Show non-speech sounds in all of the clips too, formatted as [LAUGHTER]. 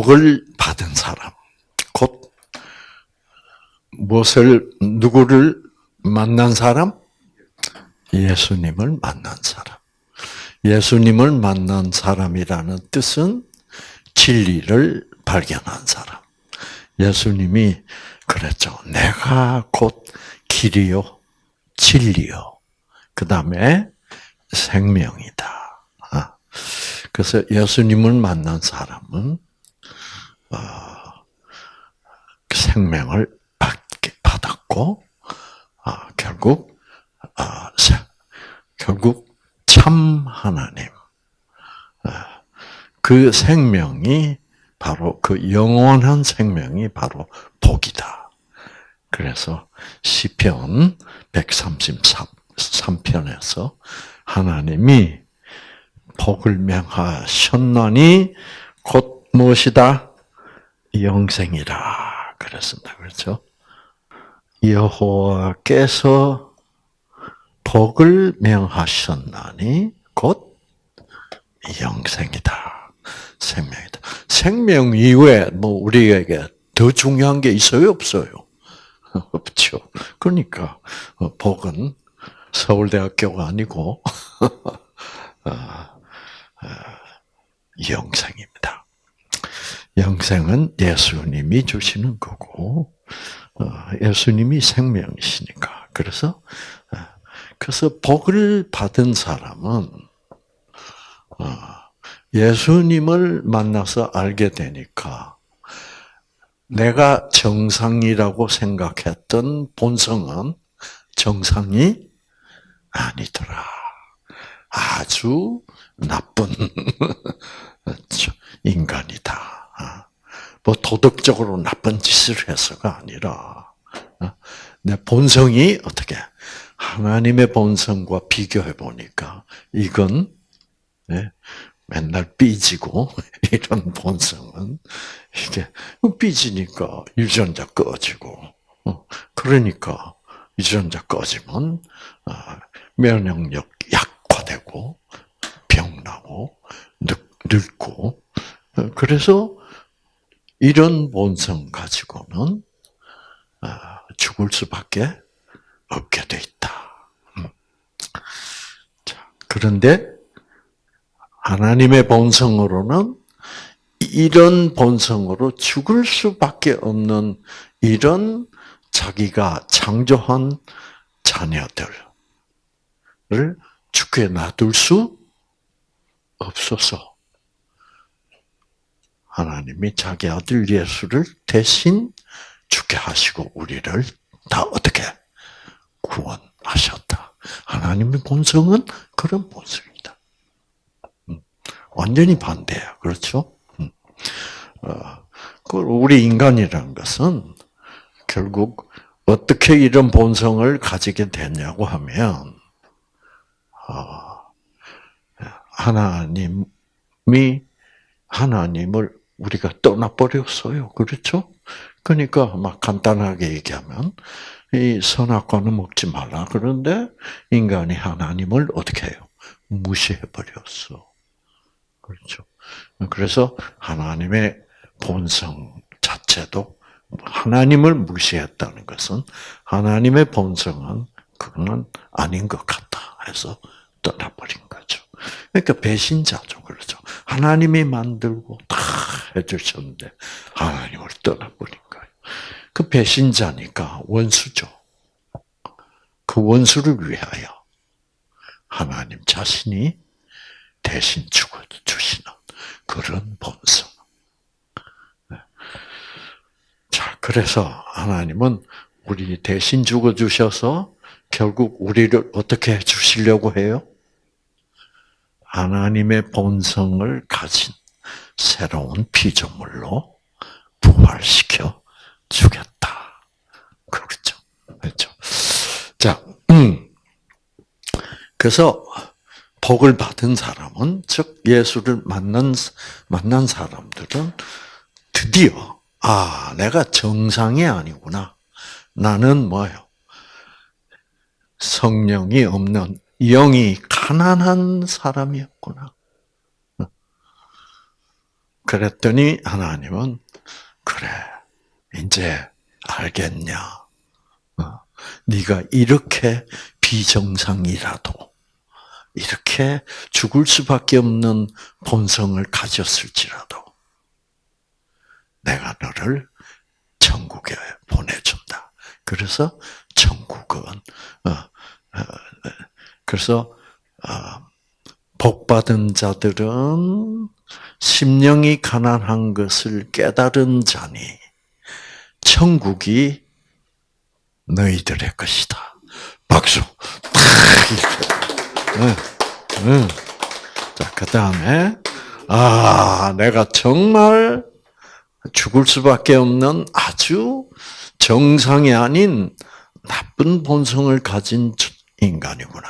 복을 받은 사람, 곧 무엇을 누구를 만난 사람? 예수님을 만난 사람. 예수님을 만난 사람이라는 뜻은 진리를 발견한 사람. 예수님이 그랬죠. 내가 곧 길이요, 진리요. 그 다음에 생명이다. 아, 그래서 예수님을 만난 사람은 어, 생명을 받았고 아, 결국 아, 결국 참 하나님 그 생명이 바로 그 영원한 생명이 바로 복이다. 그래서 시편 133편에서 하나님이 복을 명하셨나니 곧 무엇이다? 영생이라 그랬습니다. 그렇죠? 여호와께서 복을 명하셨나니 곧 영생이다. 생명이다. 생명 이외에 뭐 우리에게 더 중요한 게 있어요, 없어요? [LAUGHS] 없죠. 그러니까 어, 복은 서울대학교가 아니고 [LAUGHS] 어, 어, 영생입니다. 영생은 예수님이 주시는 거고 예수님이 생명이시니까. 그래서 그래서 복을 받은 사람은 예수님을 만나서 알게 되니까 내가 정상이라고 생각했던 본성은 정상이 아니더라. 아주 나쁜 [LAUGHS] 인간이다. 뭐 도덕적으로 나쁜 짓을 해서가 아니라 내 본성이 어떻게 하나님의 본성과 비교해 보니까 이건 네, 맨날 삐지고 [LAUGHS] 이런 본성은 이게 삐지니까 유전자 꺼지고 어, 그러니까 유전자 꺼지면 아, 면역력 약화되고 병나고 늙고 어, 그래서 이런 본성 가지고는 아, 죽을 수밖에 없게 돼 있다. 음. 그런데 하나님의 본성으로는 이런 본성으로 죽을 수밖에 없는 이런 자기가 창조한 자녀들을 죽게 놔둘 수 없어서 하나님이 자기 아들 예수를 대신 죽게 하시고 우리를 다 어떻게 구원하셨다. 하나님의 본성은 그런 본성이다. 완전히 반대야. 그렇죠? 음. 어, 우리 인간이라는 것은 결국 어떻게 이런 본성을 가지게 됐냐고 하면 어, 하나님이 하나님을 우리가 떠나버렸어요. 그렇죠? 그러니까 막 간단하게 얘기하면 이 선악과는 먹지 말라. 그런데 인간이 하나님을 어떻게 해요? 무시해 버렸어. 그렇죠. 그래서 하나님의 본성 자체도 하나님을 무시했다는 것은 하나님의 본성은 그거는 아닌 것 같다 해서 떠나버린 거죠. 그러니까 배신자죠. 그렇죠. 하나님이 만들고 다 해주셨는데 하나님을 거예요. 그 배신자니까 원수죠. 그 원수를 위하여 하나님 자신이 대신 죽어 주시는 그런 본성. 네. 자, 그래서 하나님은 우리 대신 죽어 주셔서 결국 우리를 어떻게 해 주시려고 해요? 하나님의 본성을 가진 새로운 피조물로 부활시켜 주겠다. 그렇죠. 그렇죠. 자, 음. 그래서 복을 받은 사람은 즉 예수를 만난 만난 사람들은 드디어 아 내가 정상이 아니구나. 나는 뭐요? 성령이 없는 영이 가난한 사람이었구나. 그랬더니 하나님은 그래 이제 알겠냐? 어, 네가 이렇게 비정상이라도 이렇게 죽을 수밖에 없는 본성을 가졌을지라도 내가 너를 천국에 보내준다. 그래서 천국은 어, 어, 그래서 어, 복 받은 자들은 심령이 가난한 것을 깨달은 자니 천국이 너희들의 것이다. 박수. 응, 응. 자, 그 다음에, 아, 내가 정말 죽을 수밖에 없는 아주 정상이 아닌 나쁜 본성을 가진 인간이구나.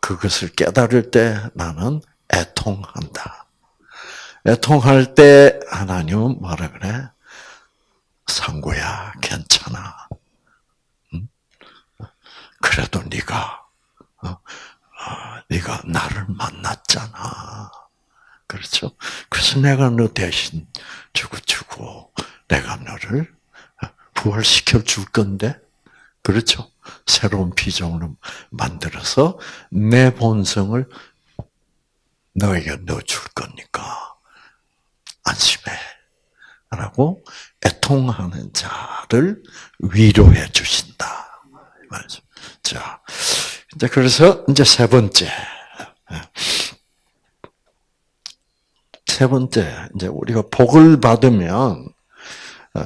그것을 깨달을 때 나는 애통한다. 애통할 때 하나님은 뭐라 그래? 상구야, 괜찮아. 그래도 네가 어, 어, 네가 나를 만났잖아. 그렇죠? 그래서 내가 너 대신 주고 주고 내가 너를 부활시켜 줄 건데, 그렇죠? 새로운 비전으로 만들어서 내 본성을 너에게 넣어줄 거니까 안심해. 라고 애통하는 자를 위로해 주신다. 자, 이제 그래서 이제 세 번째. 세 번째, 이제 우리가 복을 받으면, 어,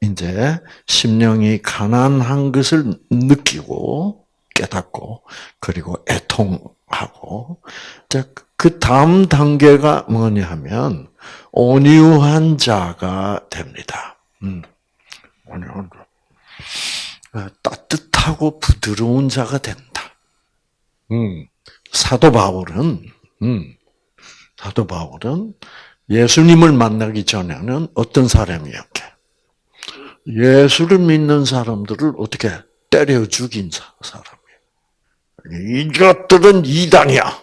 이제 심령이 가난한 것을 느끼고 깨닫고 그리고 애통하고 그 다음 단계가 뭐냐 하면 온유한 자가 됩니다. 음. 온유한 어, 따뜻하고 부드러운 자가 된다. 음. 사도 바울은 음. 사도 바울은 예수님을 만나기 전에는 어떤 사람이었게? 예수를 믿는 사람들을 어떻게 때려 죽인 사람이에요. 이것들은 이단이야.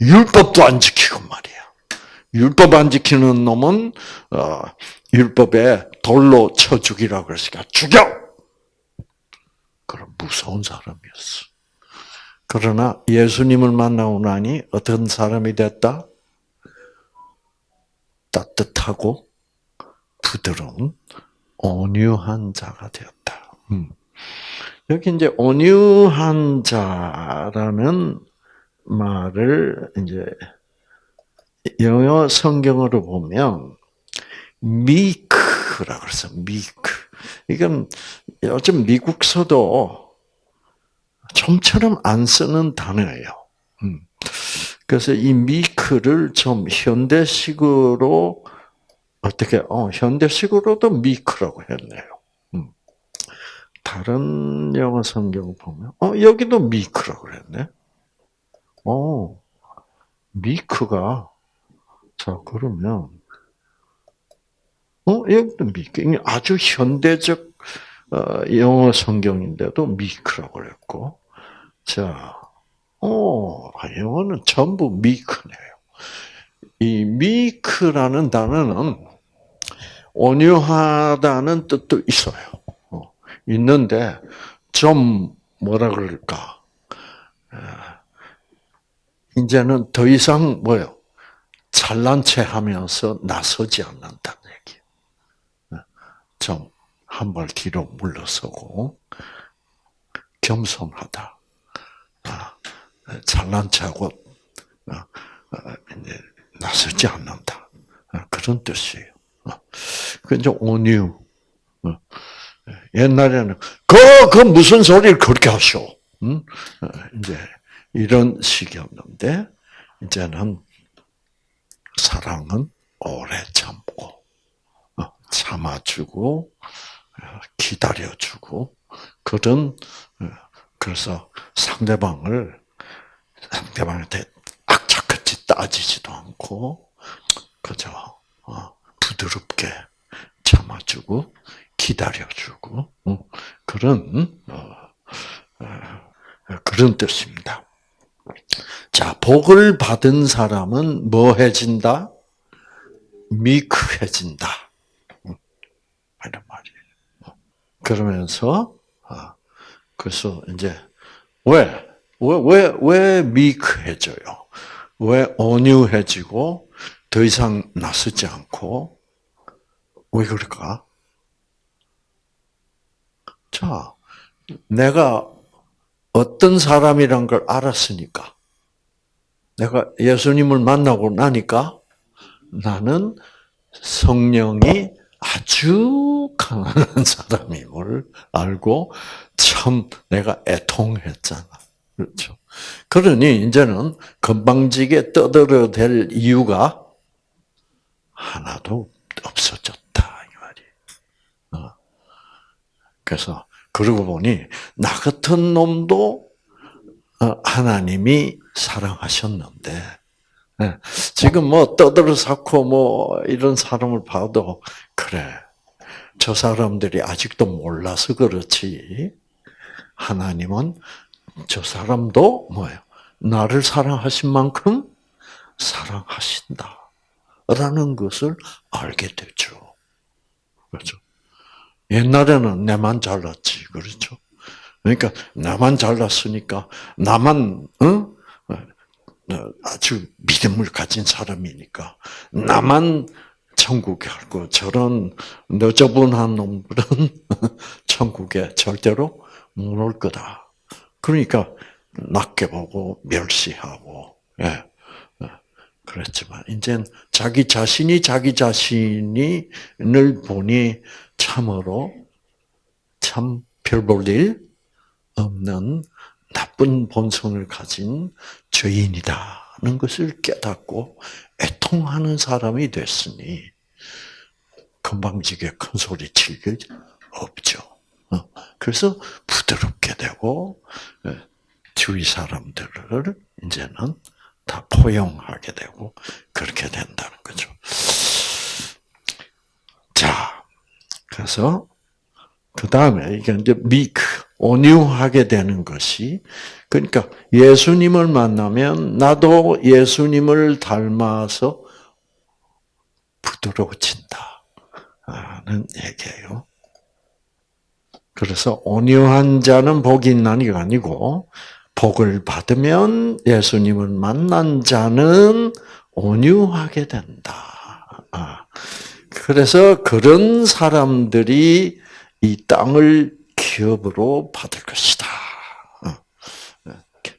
율법도 안 지키고 말이야. 율법 안 지키는 놈은 어, 율법에 돌로 쳐 죽이라고 그랬으니까 죽여. 그런 무서운 사람이었어. 그러나 예수님을 만나고 나니 어떤 사람이 됐다? 따뜻하고 부드러운 온유한 자가 되었다. 음. 여기 이제 온유한 자라는 말을 이제 영어 성경으로 보면 미크라고 그래서 미크. 이건 요즘 미국서도 좀처럼 안 쓰는 단어예요. 음. 그래서 이 미크를 좀 현대식으로 어떻게 어 현대식으로도 미크라고 했네요. 음. 다른 영어 성경 보면 어 여기도 미크라고 했네. 어 미크가 자 그러면 어 여기도 미크 아주 현대적 어, 영어 성경인데도 미크라고 그랬고 자 어, 영어는 전부 미크네요. 이 미크라는 단어는 온유하다는 뜻도 있어요. 어, 있는데 좀 뭐라 그럴까? 이제는 더 이상 뭐요? 잘난 체 하면서 나서지 않는다는 얘기. 좀한 발 뒤로 물러서고 겸손하다. 아, 잘난 체하고 어, 어, 나서지 않는다. 그런 뜻이에요. 그 이제 온유. 옛날에는 그, 그 무슨 소리를 그렇게 하셔. 응? 이제 이런 식이었는데 이제는 사랑은 오래 참고 어, 참아주고 기다려주고 그런 그래서 상대방을 상대방한테 악착같이 따지지도 않고 그저 어, 부드럽게 참아주고 기다려주고 그런 어, 어, 그런 뜻입니다. 자, 복을 받은 사람은 뭐 해진다? 미크해진다. 이런 말이에요. 그러면서, 아, 그래서 이제, 왜? 왜, 왜, 왜 미크해져요? 왜 온유해지고, 더 이상 나서지 않고, 왜 그럴까? 자, 내가 어떤 사람이란 걸 알았으니까. 내가 예수님을 만나고 나니까 나는 성령이 아주 강한 사람임을 알고 참 내가 애통했잖아. 그렇죠. 그러니 이제는 건방지게 떠들어 댈 이유가 하나도 없어졌다 이 말이. 어. 그래서 그러고 보니 나 같은 놈도 어, 하나님이 사랑하셨는데 예, 지금 뭐 떠들어 쌓고 뭐 이런 사람을 봐도 그래. 저 사람들이 아직도 몰라서 그렇지. 하나님은 저 사람도 뭐예요? 나를 사랑하신 만큼 사랑하신다 라는 것을 알게 되죠. 그렇죠 옛날에는 내만 잘났지 그렇죠 그러니까 나만 잘났으니까 나만 어? 아주 믿음을 가진 사람이니까 나만 천국에 갈고 저런 너저분한 놈들은 [LAUGHS] 천국에 절대로 못 올 거다. 그러니까 낮게 보고 멸시하고 예. 그랬지만 이제 자기 자신이 자기 자신이를 보니 참으로 참 별 볼 일 없는 나쁜 본성을 가진 죄인이다는 것을 깨닫고 애통하는 사람이 됐으니 건방지게 큰 소리 칠 게 없죠. 어, 그래서 부드럽게 되고 예, 주위 사람들을 이제는 다 포용하게 되고 그렇게 된다는 거죠. 자, 그래서 그 다음에 이게 이제 미크 온유하게 되는 것이 그러니까 예수님을 만나면 나도 예수님을 닮아서 부드러워진다는 얘기예요. 그래서 온유한 자는 복이 있나니가 아니고 복을 받으면 예수님을 만난 자는 온유하게 된다. 아, 그래서 그런 사람들이 이 땅을 기업으로 받을 것이다. 어.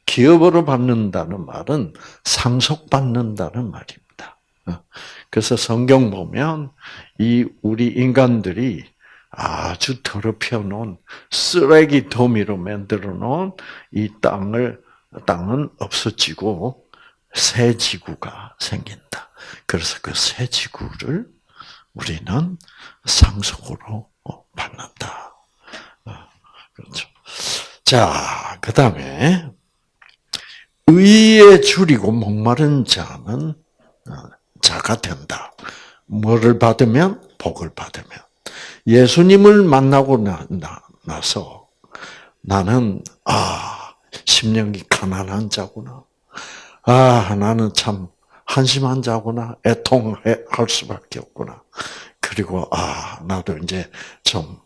기업으로 받는다는 말은 상속받는다는 말입니다. 어. 그래서 성경 보면 이 우리 인간들이 아주 더럽혀 놓은 쓰레기 더미로 만들어 놓은 이 땅을 땅은 없어지고 새 지구가 생긴다. 그래서 그 새 지구를 우리는 상속으로 받는다. 그렇죠. 자, 그 다음에, 의에 줄이고 목마른 자는 어, 자가 된다. 뭐를 받으면? 복을 받으면. 예수님을 만나고 나, 나, 서 나는, 아, 심령이 가난한 자구나. 아, 나는 참 한심한 자구나. 애통할 수밖에 없구나. 그리고, 아, 나도 이제 좀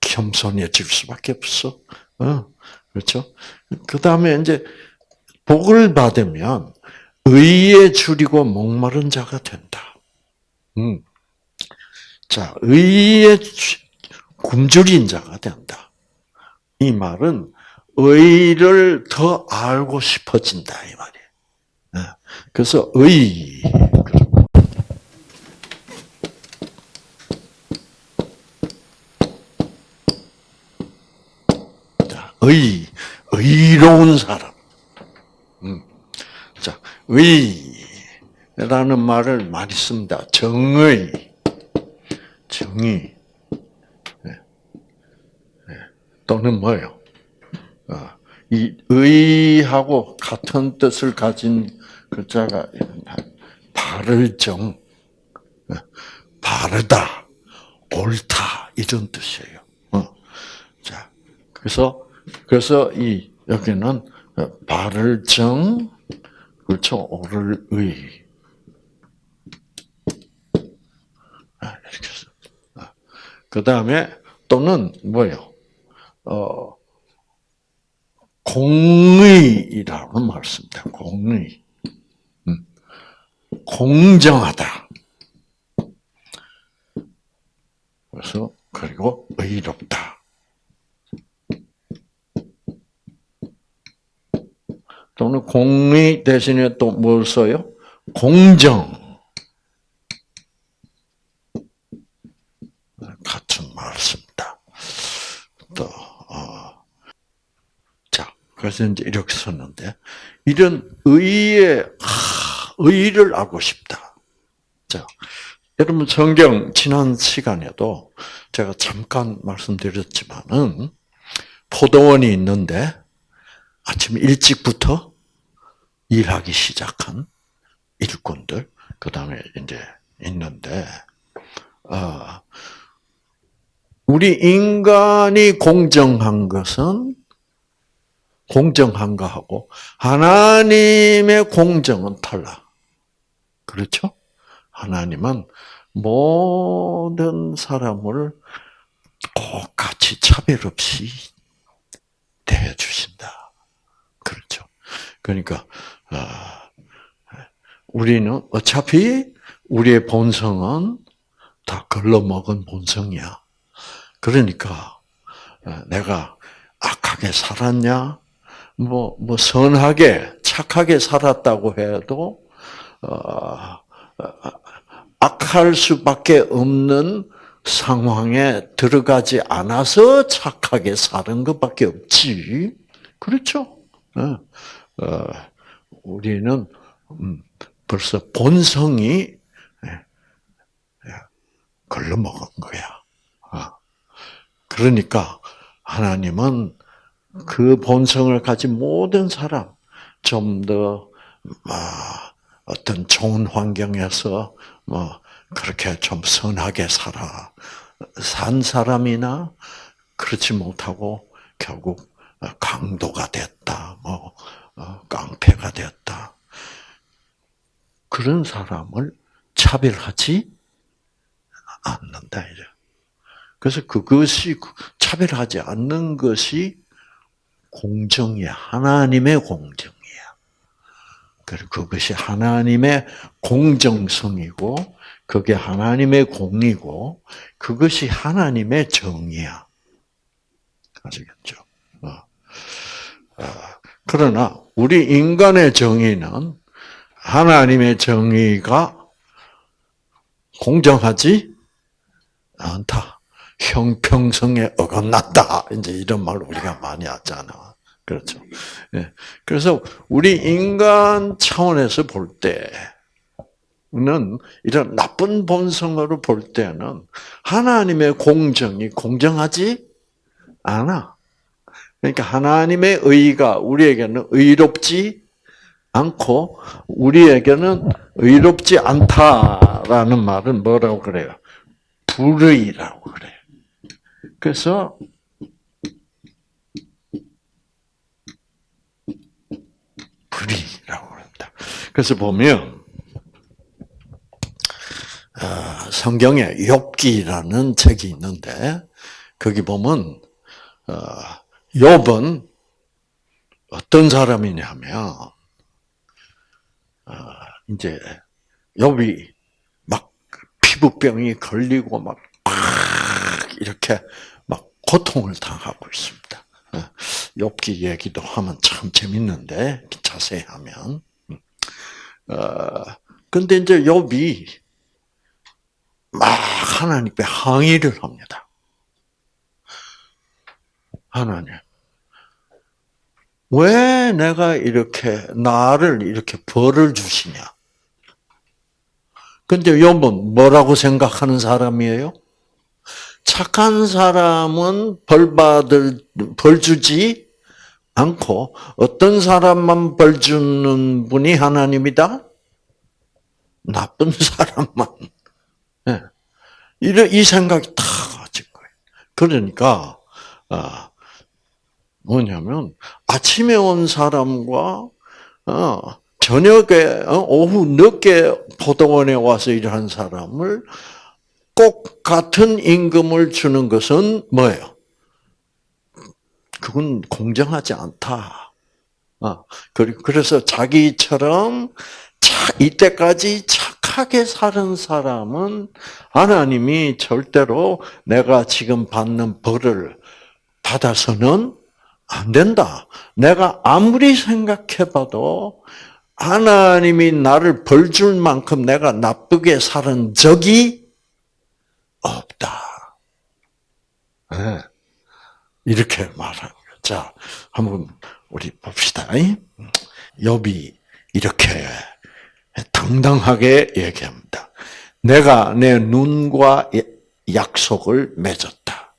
겸손해질 수밖에 없어. 어, 그렇죠? 그 다음에 이제 복을 받으면 의에 줄이고 목마른 자가 된다. 음. 자, 의에 굶주린 자가 된다. 이 말은 의를 더 알고 싶어진다 이 말이에요. 네. 그래서 의 의, 의로운 사람. 음. 자, 의라는 말을 많이 씁니다. 정의, 정의. 네. 네. 또는 뭐요? 어, 이 의하고 같은 뜻을 가진 글자가 바를 정, 어, 바르다, 옳다 이런 뜻이에요. 어. 자, 그래서 그래서 이 여기는 바를 정, 그렇죠. 옳을 의. 아, 이렇게 써. 그 다음에 또는 뭐요? 어, 공의이라고 말씀니다 공의. 음. 공정하다. 그래서 그리고 의롭다. 또는 공의 대신에 또 뭘 써요? 공정. 같은 말씀입니다. 또, 어. 자, 그래서 이제 이렇게 썼는데, 이런 의의, 하, 의를 알고 싶다. 자, 여러분 성경 지난 시간에도 제가 잠깐 말씀드렸지만은, 포도원이 있는데, 아침 일찍부터 일하기 시작한 일꾼들, 그 다음에 이제 있는데, 어, 우리 인간이 공정한 것은 공정한가 하고 하나님의 공정은 달라. 그렇죠? 하나님은 모든 사람을 똑같이 차별 없이 대해 주신다. 그렇죠? 그러니까 우리는 어차피 우리의 본성은 다 걸러먹은 본성이야. 그러니까 어, 내가 악하게 살았냐, 뭐, 뭐 선하게 착하게 살았다고 해도 악할 수밖에 없는 상황에 들어가지 않아서 착하게 사는 것밖에 없지. 그렇죠? 우리는 음, 벌써 본성이 예, 예, 걸러먹은 거야. 그러니까 하나님은 그 본성을 가진 모든 사람 좀더 아, 어떤 좋은 환경에서 뭐 그렇게 좀 선하게 살아 산 사람이나 그렇지 못하고 결국 강도가 됐다, 뭐 어, 깡패가 되었다. 그런 사람을 차별하지 않는다 이제. 그래서 그것이 차별하지 않는 것이 공정이야. 하나님의 공정이야. 그리고 그것이 하나님의 공정성이고, 그게 하나님의 공이고, 그것이 하나님의 정이야. 아시겠죠? 어. 어. 그러나, 우리 인간의 정의는 하나님의 정의가 공정하지 않다. 형평성에 어긋났다. 이제 이런 말 우리가 많이 하잖아. 그렇죠. 예. 그래서 우리 인간 차원에서 볼 때는 이런 나쁜 본성으로 볼 때는 하나님의 공정이 공정하지 않아. 그러니까 하나님의 의가 우리에게는 의롭지 않고 우리에게는 의롭지 않다라는 말은 뭐라고 그래요? 불의라고 그래요. 그래서 불이라고 합니다. 그래서 보면 어, 성경에 욥기라는 책이 있는데 거기 보면 어, 욥은 어떤 사람이냐면 어, 이제 욥이 막 피부병이 걸리고 막 이렇게 고통을 당하고 있습니다. 욥기 얘기도 하면 참 재밌는데 자세히 하면. 어, 근데 이제 욥이 막 하나님께 항의를 합니다. 하나님, 왜 내가 이렇게 나를 이렇게 벌을 주시냐? 근데 욥은 뭐라고 생각하는 사람이에요? 착한 사람은 벌 받을 벌 주지 않고 어떤 사람만 벌 주는 분이 하나님이다. 나쁜 [LAUGHS] 사람만. 네. 이이 생각이 다 가진 거예요. 그러니까 아, 뭐냐면 아침에 온 사람과 어, 저녁에 어, 오후 늦게 포도원에 와서 일한 사람을 꼭 같은 임금을 주는 것은 뭐예요? 그건 공정하지 않다. 어, 그래서 자기처럼 이때까지 착하게 사는 사람은 하나님이 절대로 내가 지금 받는 벌을 받아서는 안 된다. 내가 아무리 생각해봐도 하나님이 나를 벌 줄 만큼 내가 나쁘게 살은 적이 없다. 네. 이렇게 거죠. 자, 한번 우리 봅시다. 욥이 이렇게 당당하게 얘기합니다. 내가 내 눈과 약속을 맺었다.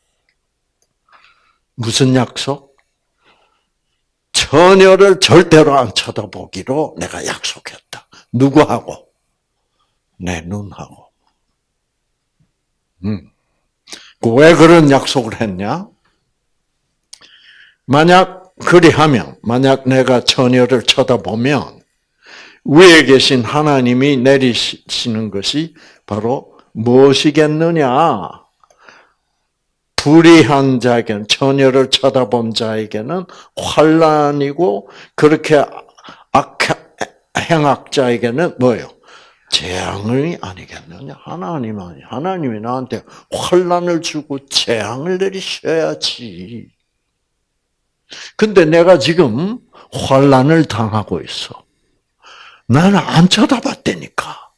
무슨 약속? 처녀를 절대로 안 쳐다보기로 내가 약속했다. 누구하고? 내 눈하고. 음. 왜 그런 약속을 했냐? 만약 그리하면, 만약 내가 처녀를 쳐다보면, 위에 계신 하나님이 내리시는 것이 바로 무엇이겠느냐? 불의한 자에게는 처녀를 쳐다본 자에게는 환란이고 그렇게 악 행악자에게는 뭐예요? 재앙이 아니겠느냐? 하나님은 하나님이 나한테 환란을 주고 재앙을 내리셔야지. 근데 내가 지금 환란을 당하고 있어. 나는 안 쳐다봤다니까.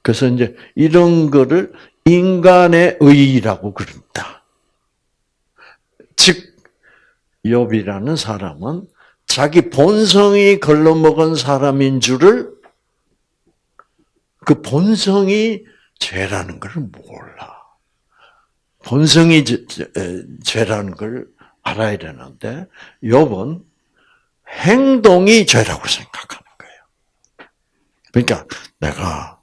그래서 이제 이런 거를 인간의 의라고 그럽니다. 즉, 욥이라는 사람은 자기 본성이 걸러먹은 사람인 줄을 그 본성이 죄라는 걸 몰라. 본성이 죄라는 걸 알아야 되는데 욥은 행동이 죄라고 생각하는 거예요. 그러니까 내가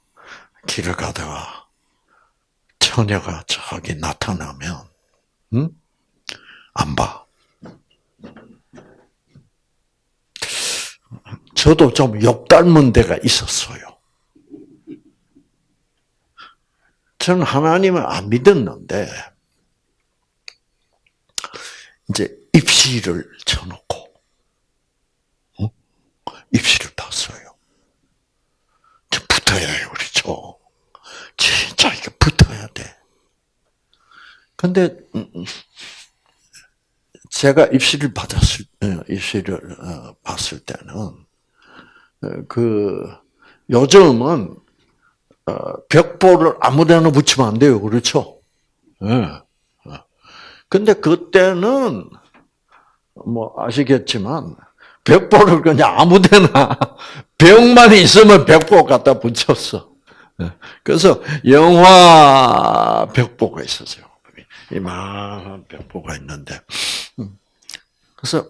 길을 가다가 처녀가 저기 나타나면, 응? 안 봐. 저도 좀욕 닮은 데가 있었어요. 저는 하나님을 안 믿었는데, 이제 입시를 쳐놓고, 어? 입시를 봤어요. 좀 붙어야 해요, 그렇죠? 진짜 이게 붙어야 돼. 근데 음, 음, 제가 입시를 받았을 어, 입시를 어, 봤을 때는 어, 그 요즘은 벽보를 아무데나 붙이면 안 돼요, 그렇죠? 예. 근데 그때는 뭐 아시겠지만 벽보를 그냥 아무데나 [LAUGHS] 벽만 있으면 벽보 갖다 붙였어. 예. 그래서 영화 벽보가 있었어요. 이만한 벽보가 있는데, 음. 그래서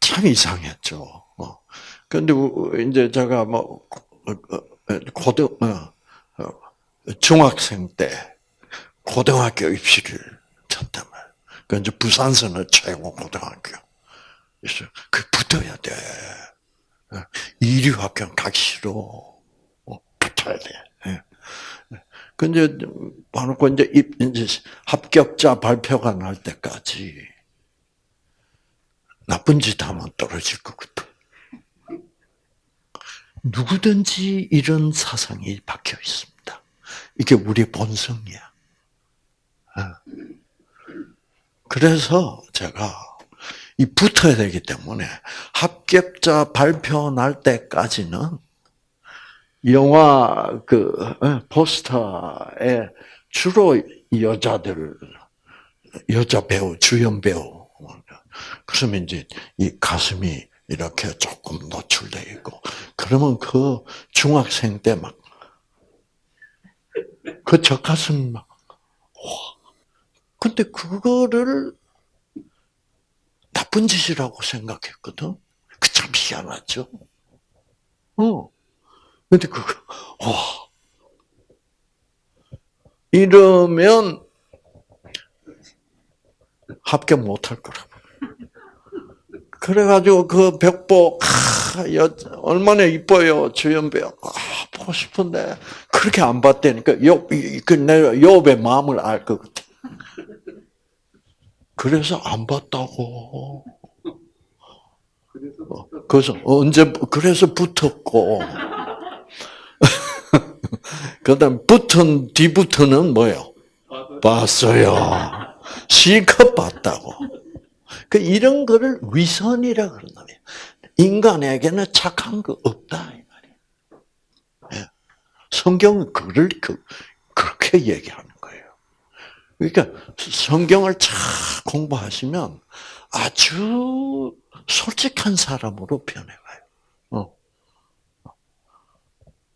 참 이상했죠. 그런데 어. 이제 제가 뭐 어, 어, 고등 중학생 때 고등학교 입시를 쳤단 말이에요. 그 이제 부산서는 최고 고등학교. 그 붙어야 돼. 이류 학교 가기 싫어. 붙어야 돼. 근데 봐놓고 이제 이제 합격자 발표가 날 때까지 나쁜 짓 하면 떨어질 거거든. 누구든지 이런 사상이 박혀 있습니다. 이게 우리 본성이야. 어. 그래서 제가 이 붙어야 되기 때문에 합격자 발표 날 때까지는 영화 그 어, 포스터에 주로 여자들 여자 배우 주연 배우 그러면 이제 이 가슴이 이렇게 조금 노출돼 있고 그러면 그 중학생 때 막 그저 가슴 막 와. 근데 그거를 나쁜 짓이라고 생각했거든. 그 참 희한하죠. 어. 근데 그거, 와. 이러면 합격 못할 거라고. 그래가지고 그 벽보 아, 여, 얼마나 이뻐요 주연배우. 아, 보고 싶은데 그렇게 안 봤다니까 욥그 욥의 마음을 알 것 같아. 그래서 안 봤다고. 그래서 언제 그래서 붙었고 [LAUGHS] 그다음 붙은 뒤부터는 뭐요? 봤어요. 실컷 봤다고. 그 이런 거를 위선이라 그런다며. 인간에게는 착한 거 없다. 예. 성경은 그를 그, 그렇게 얘기하는 거예요. 그러니까 성경을 잘 공부하시면 아주 솔직한 사람으로 변해가요. 어.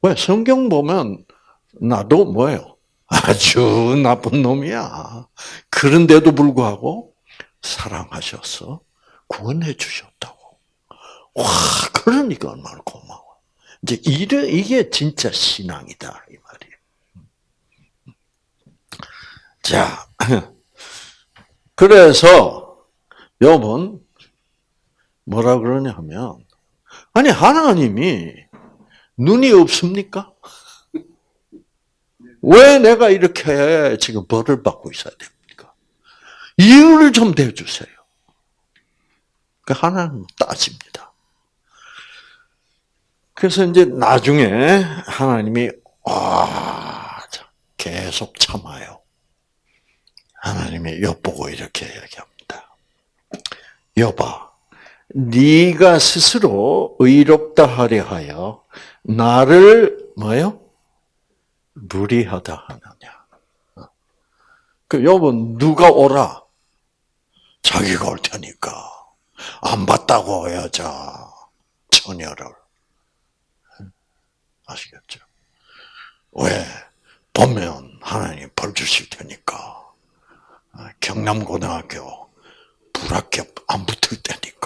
왜 성경 보면 나도 뭐예요? 아주 나쁜 놈이야. 그런데도 불구하고 사랑하셔서 구원해 주셨다고. 와, 그러니까 얼마나 고마워. 이제 이래, 이게 진짜 신앙이다 이 말이에요. 자, 그래서 여러분 뭐라 그러냐 하면 아니 하나님이 눈이 없습니까? 왜 내가 이렇게 지금 벌을 받고 있어야 됩니까? 이유를 좀 대주세요. 그 하나님 따집니다. 그래서 이제 나중에 하나님이 와 계속 참아요. 하나님이 엿보고 이렇게 얘기합니다. 여봐, 네가 스스로 의롭다 하려 하여 나를 뭐요? 무리하다 하느냐. 그 여러분 누가 오라? 자기가 올 테니까 안 봤다고 여자 처녀를 아시겠죠? 왜 보면 하나님 벌 주실 테니까 경남고등학교 불합격 안 붙을 때니까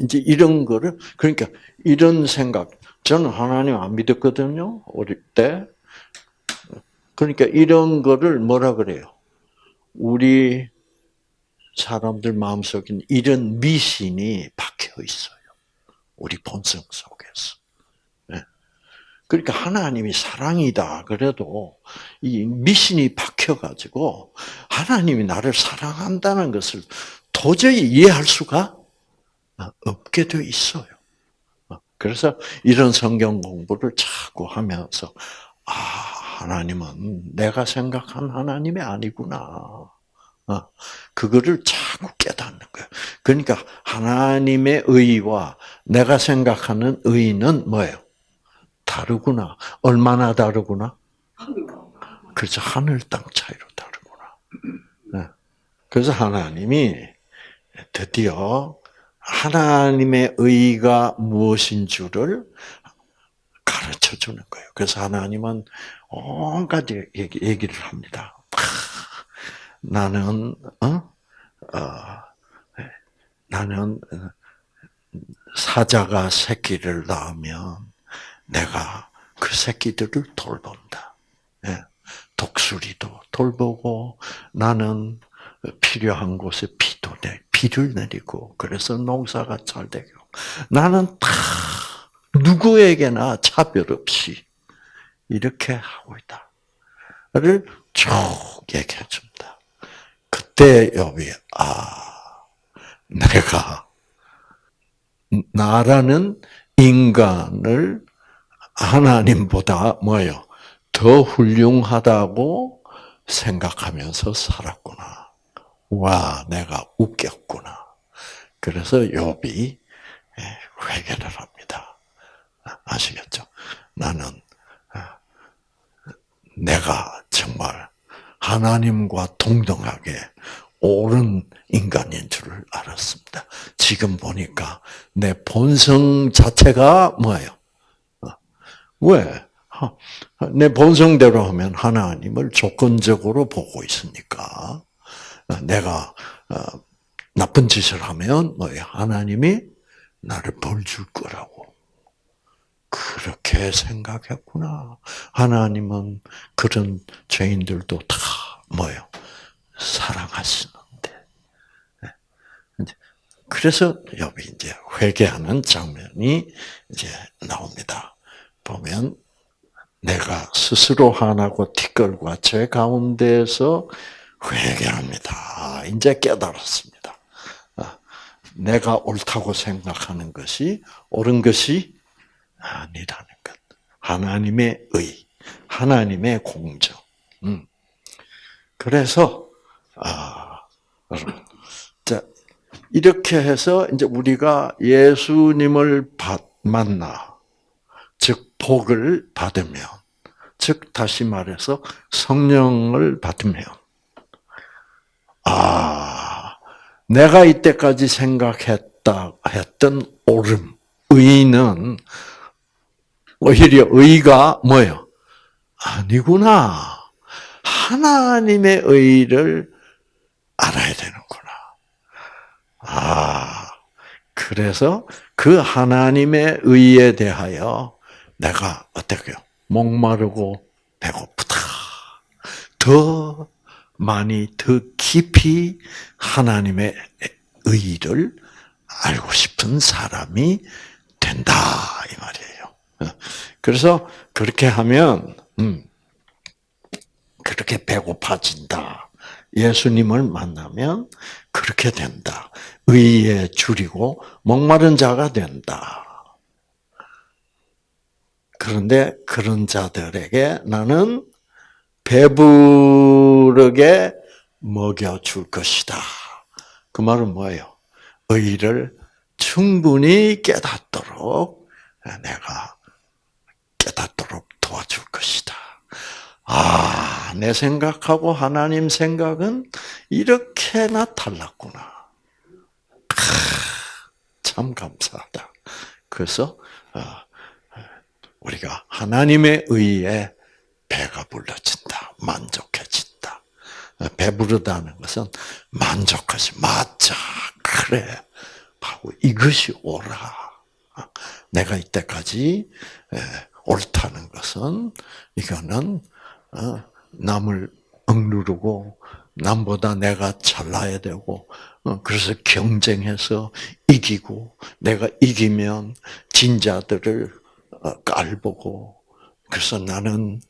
이제 이런 거를 그러니까 이런 생각 저는 하나님 안 믿었거든요. 어릴 때. 그러니까 이런 거를 뭐라 그래요? 우리 사람들 마음속에 이런 미신이 박혀 있어요. 우리 본성 속에서. 네. 그러니까 하나님이 사랑이다. 그래도 이 미신이 박혀가지고 하나님이 나를 사랑한다는 것을 도저히 이해할 수가 없게 돼 있어요. 그래서 이런 성경 공부를 자꾸 하면서 아 하나님은 내가 생각한 하나님이 아니구나. 어, 그거를 자꾸 깨닫는 거예요. 그러니까 하나님의 의와 내가 생각하는 의는 뭐예요? 다르구나. 얼마나 다르구나? 그래서 하늘 땅 차이로 다르구나. 네. 그래서 하나님이 드디어 하나님의 의가 무엇인 줄을 가르쳐 주는 거예요. 그래서 하나님은 온갖 얘기, 얘기를 합니다. 나는, 어? 어, 나는 사자가 새끼를 낳으면 내가 그 새끼들을 돌본다. 예. 독수리도 돌보고 나는 필요한 곳에 비도 내, 비를 내리고 그래서 농사가 잘 되고 나는 다 누구에게나 차별 없이 이렇게 하고 있다를 쭉 얘기해 줍니다. 그때 여비 아 내가 나라는 인간을 하나님보다 뭐요 더 훌륭하다고 생각하면서 살았구나. 와, 내가 웃겼구나. 그래서 욥이 예, 회개를 합니다. 아시겠죠? 나는 아, 내가 정말 하나님과 동등하게 옳은 인간인 줄을 알았습니다. 지금 보니까 내 본성 자체가 뭐예요? 어, 왜? 내 본성대로 하면 하나님을 조건적으로 보고 있으니까 내가 어, 나쁜 짓을 하면 뭐야 하나님이 나를 벌 줄 거라고 그렇게 생각했구나. 하나님은 그런 죄인들도 다 뭐요 사랑하시는데. 네. 그래서 여기 이제 회개하는 장면이 이제 나옵니다. 보면 내가 스스로 하나고 티끌과 제 가운데에서 회개합니다. 이제 깨달았습니다. 아, 내가 옳다고 생각하는 것이 옳은 것이 아니라는 것. 하나님의 의, 하나님의 공정. 음. 그래서 아, 자 이렇게 해서 이제 우리가 예수님을 만나, 즉 복을 받으면, 즉 다시 말해서 성령을 받으면, 아 내가 이때까지 생각했다 했던 옳음, 의는 오히려 의가 뭐요? 아니구나. 하나님의 의를 알아야 되는구나. 아, 그래서 그 하나님의 의에 대하여 내가 어떻게요? 목마르고 배고프다. 더 많이, 더 깊이 하나님의 의를 알고 싶은 사람이 된다. 이 말이에요. [LAUGHS] 그래서 그렇게 하면, 음, 그렇게 배고파진다. 예수님을 만나면 그렇게 된다. 의에 줄이고 목마른 자가 된다. 그런데 그런 자들에게 나는 배부르게 먹여줄 것이다. 그 말은 뭐예요? 의를 충분히 깨닫도록 내가 깨닫도록 도와줄 것이다. 아, 내 생각하고 하나님 생각은 이렇게나 달랐구나. 참 감사하다. 그래서 어, 우리가 하나님의 의에 배가 불러진다, 만족해진다. 배부르다는 것은 만족하지, 맞자, 그래. 하고 이것이 옳아. 내가 이때까지 옳다는 것은 이거는 어, 남을 억누르고 남보다 내가 잘나야 되고 어, 그래서 경쟁해서 이기고 내가 이기면 진자들을 어, 깔보고 그래서 나는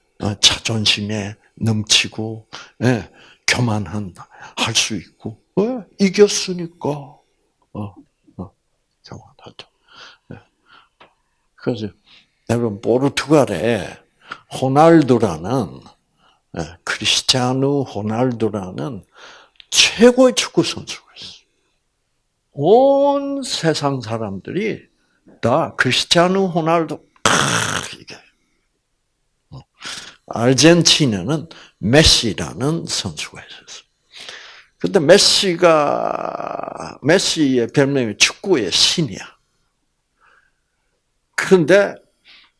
자존심에 넘치고 예, 교만한 할수 있고 왜 이겼으니까 교만하죠. 예. 그래서 여러분 포르투갈에 호날두라는 예, 크리스티아누 호날두라는 최고의 축구 선수가 있어요. 온 세상 사람들이 다 크리스티아누 호날두 이게 어, 아르헨티나는 메시라는 선수가 있었어요. 근데 메시가 메시의 별명이 축구의 신이야. 그런데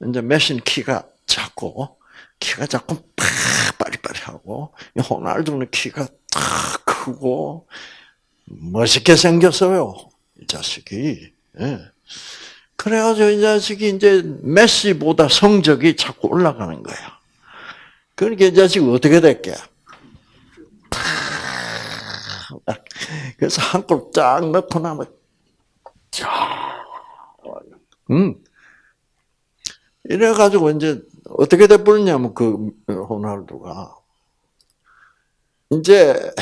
이제 메시는 키가 작고 키가 작고 빠리빠리하고 호날두는 키가 딱 크고 멋있게 생겼어요. 이 자식이. 예. 그래가지고 이 자식이 이제 메시보다 성적이 자꾸 올라가는 거야. 그러니까 이 자식이 어떻게 됐게? 그래서 한 골 쫙 넣고 나면 쫙, 음, 이래가지고 이제 어떻게 돼버렸냐면 그 호날두가 이제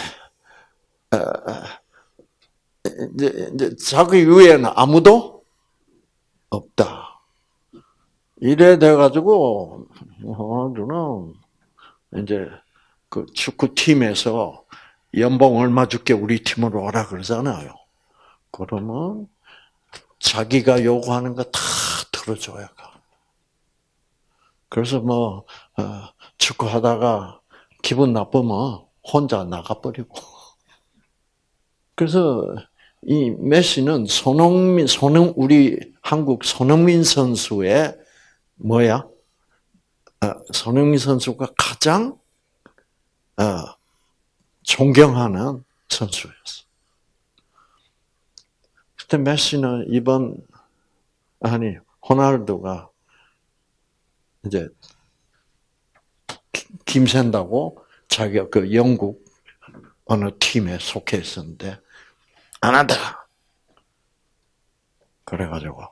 이제 이제 자기 위에는 아무도 없다. 이래 돼가지고 호날두는 이제 그 축구 팀에서 연봉 얼마 줄게 우리 팀으로 와라 그러잖아요. 그러면 자기가 요구하는 거 다 들어줘야 가. 그래서 뭐 어, 축구하다가 기분 나쁘면 혼자 나가버리고. [LAUGHS] 그래서 이 메시는 손흥민, 손흥 우리 한국 손흥민 선수의 뭐야? 어, 손흥민 선수가 가장 어, 존경하는 선수였어. 그때 메시는 이번 아니 호날두가 이제 김샌다고 자기가 그 영국 어느 팀에 속해 있었는데 안 한다. 그래가지고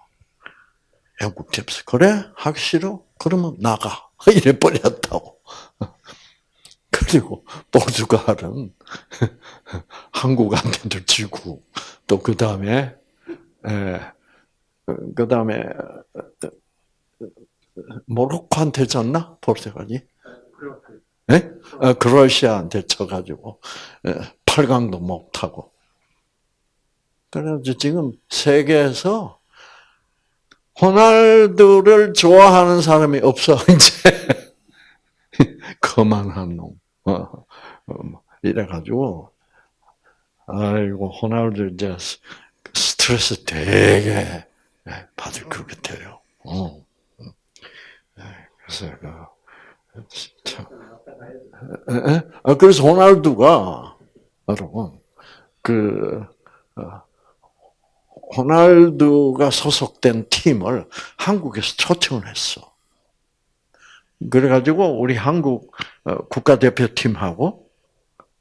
영국 집에서 그래 하기 싫어? 그러면 나가 [LAUGHS] 이래 버렸다고. [LAUGHS] 그리고 포르투갈은 [LAUGHS] 한국한테도 지고 또 그 다음에 그 다음에 모로코한테 졌나 포르투갈이? 네? 크로아시아한테 쳐가지고 8강도 못 타고. 그래서 지금 세계에서 호날두를 좋아하는 사람이 없어 [LAUGHS] 이제 거만한 놈. 어, 어, 뭐 이래가지고 아이고 호날두 이제 스트레스 되게 받을 것 같아요. 어. 그래서 그 참. 아, 그래서 호날두가 여러분 그 어, 호날두가 소속된 팀을 한국에서 초청을 했어. 그래가지고 우리 한국 어, 국가대표팀하고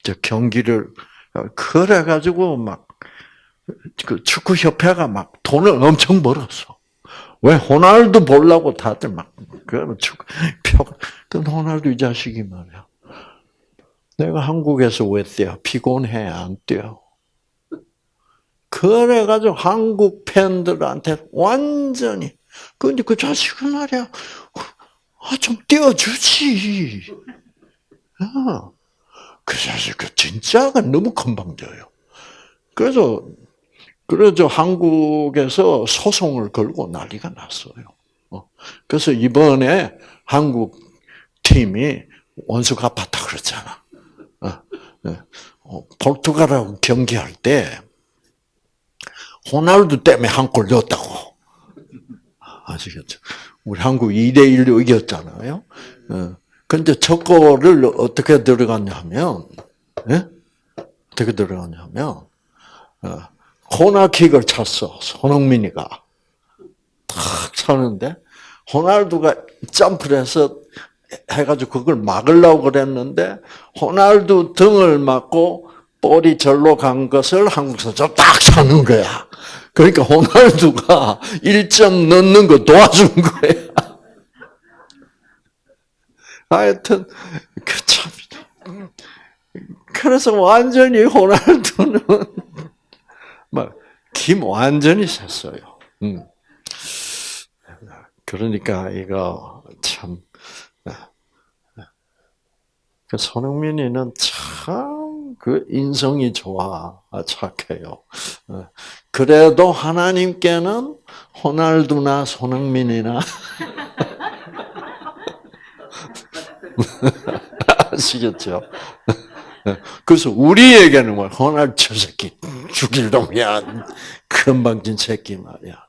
저 경기를 어, 그래가지고 막 그 축구 협회가 막 돈을 엄청 벌었어. 왜 호날두 보려고 다들 막 그러면 호날두 이 자식이 말이야. 내가 한국에서 왜 뛰어? 피곤해 안 뛰어? 그래가지고 한국 팬들한테 완전히 근데 그 자식은 말이야 아, 좀 띄워주지. 아, 그 자식, 그 진짜가 너무 건방져요. 그래서, 그래서 한국에서 소송을 걸고 난리가 났어요. 어, 그래서 이번에 한국 팀이 원수 갚았다 그랬잖아. 어, 네. 어, 포르투갈하고 경기할 때, 호날두 때문에 한 골 넣었다고. 아시겠죠? 우리 한국 2대 1로 이겼잖아요. 어. 근데 첫 골을 어떻게 들어갔냐 하면, 예? 어떻게 들어갔냐 하면, 어, 코너킥을 찼어, 손흥민이가. 탁 차는데, 호날두가 점프를 해서 해가지고 그걸 막으려고 그랬는데, 호날두 등을 맞고 볼이 절로 간 것을 한국 선수가 딱 차는 거야. 그러니까 호날두가 [LAUGHS] 1점 넣는 거 도와준 거야. [LAUGHS] 하여튼 그 참. 그래서 완전히 호날두는 막김 완전히 샜어요. 음. 그러니까 이거 참. 그 손흥민이는 참 그 인성이 좋아 착해요. 그래도 하나님께는 호날두나 손흥민이나 [LAUGHS] 아시겠죠? 그래서 우리에게는 뭐 호날두 저 새끼 죽일 놈이야. 금방진 새끼 말이야.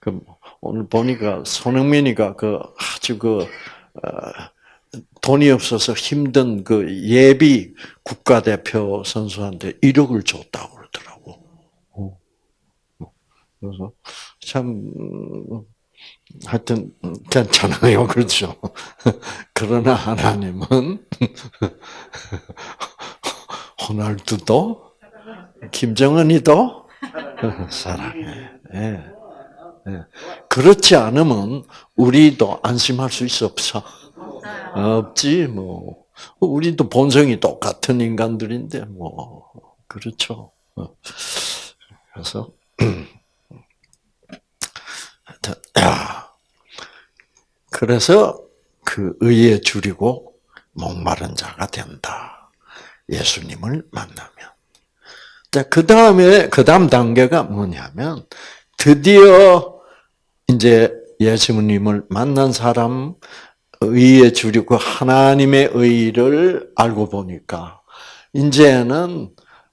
그 오늘 보니까 손흥민이가 그 아주 그 어, 돈이 없어서 힘든 그 예비 국가대표 선수한테 1억을 줬다고 그래서 참 하여튼 괜찮아요, [LAUGHS] 그렇죠? 그러나 하나님은 [LAUGHS] 호날두도 김정은이도 [LAUGHS] 사랑해. 네. 네. 그렇지 않으면 우리도 안심할 수 있어 없어? 없지 뭐. 우리도 본성이 똑같은 인간들인데 뭐 그렇죠. 어. 그래서 [CLEARS THROAT] 그래서 그 의에 줄이고 목마른 자가 된다. 예수님을 만나면. 자, 그 다음에, 그 다음 단계가 뭐냐면, 드디어 이제 예수님을 만난 사람, 의에 줄이고 하나님의 의를 알고 보니까, 이제는,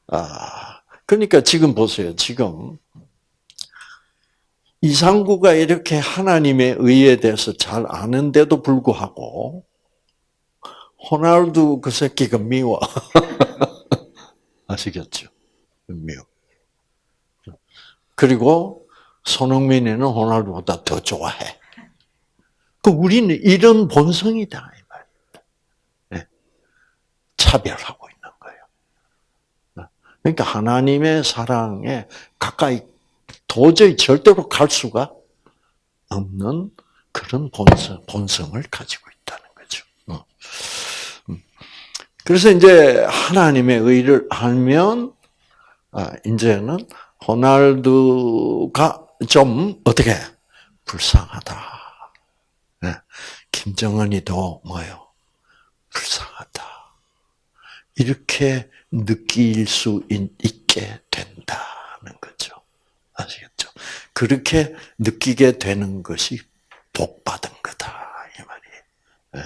아, 그러니까 지금 보세요. 지금 이상구가 이렇게 하나님의 의에 대해서 잘 아는데도 불구하고 호날두 그 새끼가 미워. [LAUGHS] 아시겠죠? 미워. 그리고 손흥민이는 호날두보다 더 좋아해. 그 우리는 이런 본성이다 이 말입니다. 네. 차별하고 있는 거예요. 그러니까 하나님의 사랑에 가까이 도저히 절대로 갈 수가 없는 그런 본성, 본성을 가지고 있다는 거죠. 어. 음. 그래서 이제 하나님의 의를 알면, 아, 이제는 호날두가 좀 어떻게 불쌍하다. 네. 김정은이도 뭐요? 불쌍하다. 이렇게 느낄 수 있게 된다는 거죠. 아시겠죠? 그렇게 느끼게 되는 것이 복 받은 거다 이 말이에요. 네.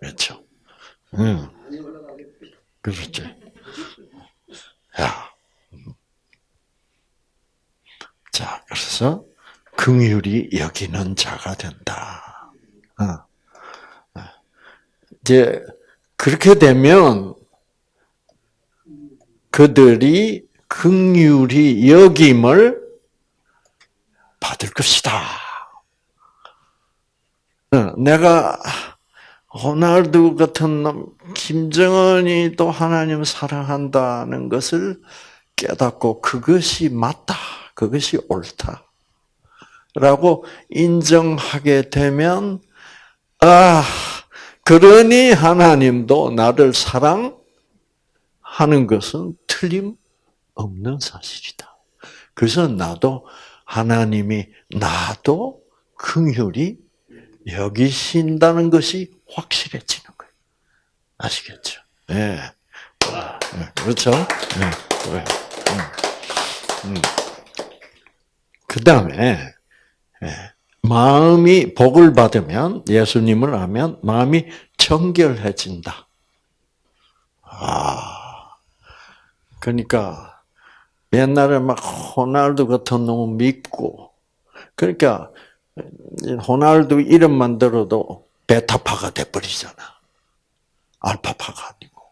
그렇죠. 음. 그렇죠. 야. 자, 그래서 긍휼이 여기는 자가 된다. 어. 이제 그렇게 되면 그들이 긍휼히 여김을 받을 것이다. 어, 내가 호날두 같은 놈, 김정은이 또 하나님 사랑한다는 것을 깨닫고 그것이 맞다. 그것이 옳다. 라고 인정하게 되면, 아, 그러니 하나님도 나를 사랑하는 것은 틀림 없는 사실이다. 그래서 나도 하나님이 나도 긍휼히 여기신다는 것이 확실해지는 거예요. 아시겠죠? 예. 네. 그렇죠? 네. 음. 음. 그 다음에, 예. 마음이 복을 받으면 예수님을 하면 마음이 정결해진다. 아, 그러니까 옛날에 막 호날두 같은 놈 믿고 그러니까 호날두 이름만 들어도 베타파가 돼버리잖아. 알파파가 아니고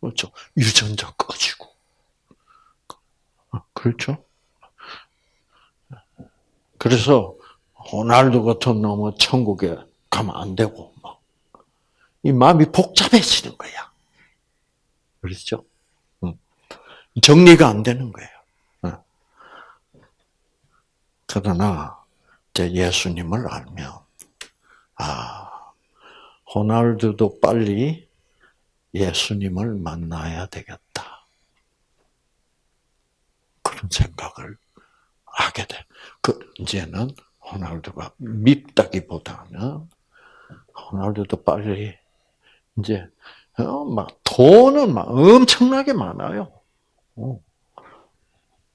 그렇죠. 유전자 꺼지고 그렇죠. 그래서 호날두 같은 놈은 천국에 가면 안 되고, 막. 이 마음이 복잡해지는 거야. 그렇죠? 정리가 안 되는 거예요. 그러나, 이제 예수님을 알면, 아, 호날두도 빨리 예수님을 만나야 되겠다. 그런 생각을 하게 돼. 그, 이제는 호날두가 밉다기보다는 호날두도 빨리 이제 어, 막 돈은 막 엄청나게 많아요.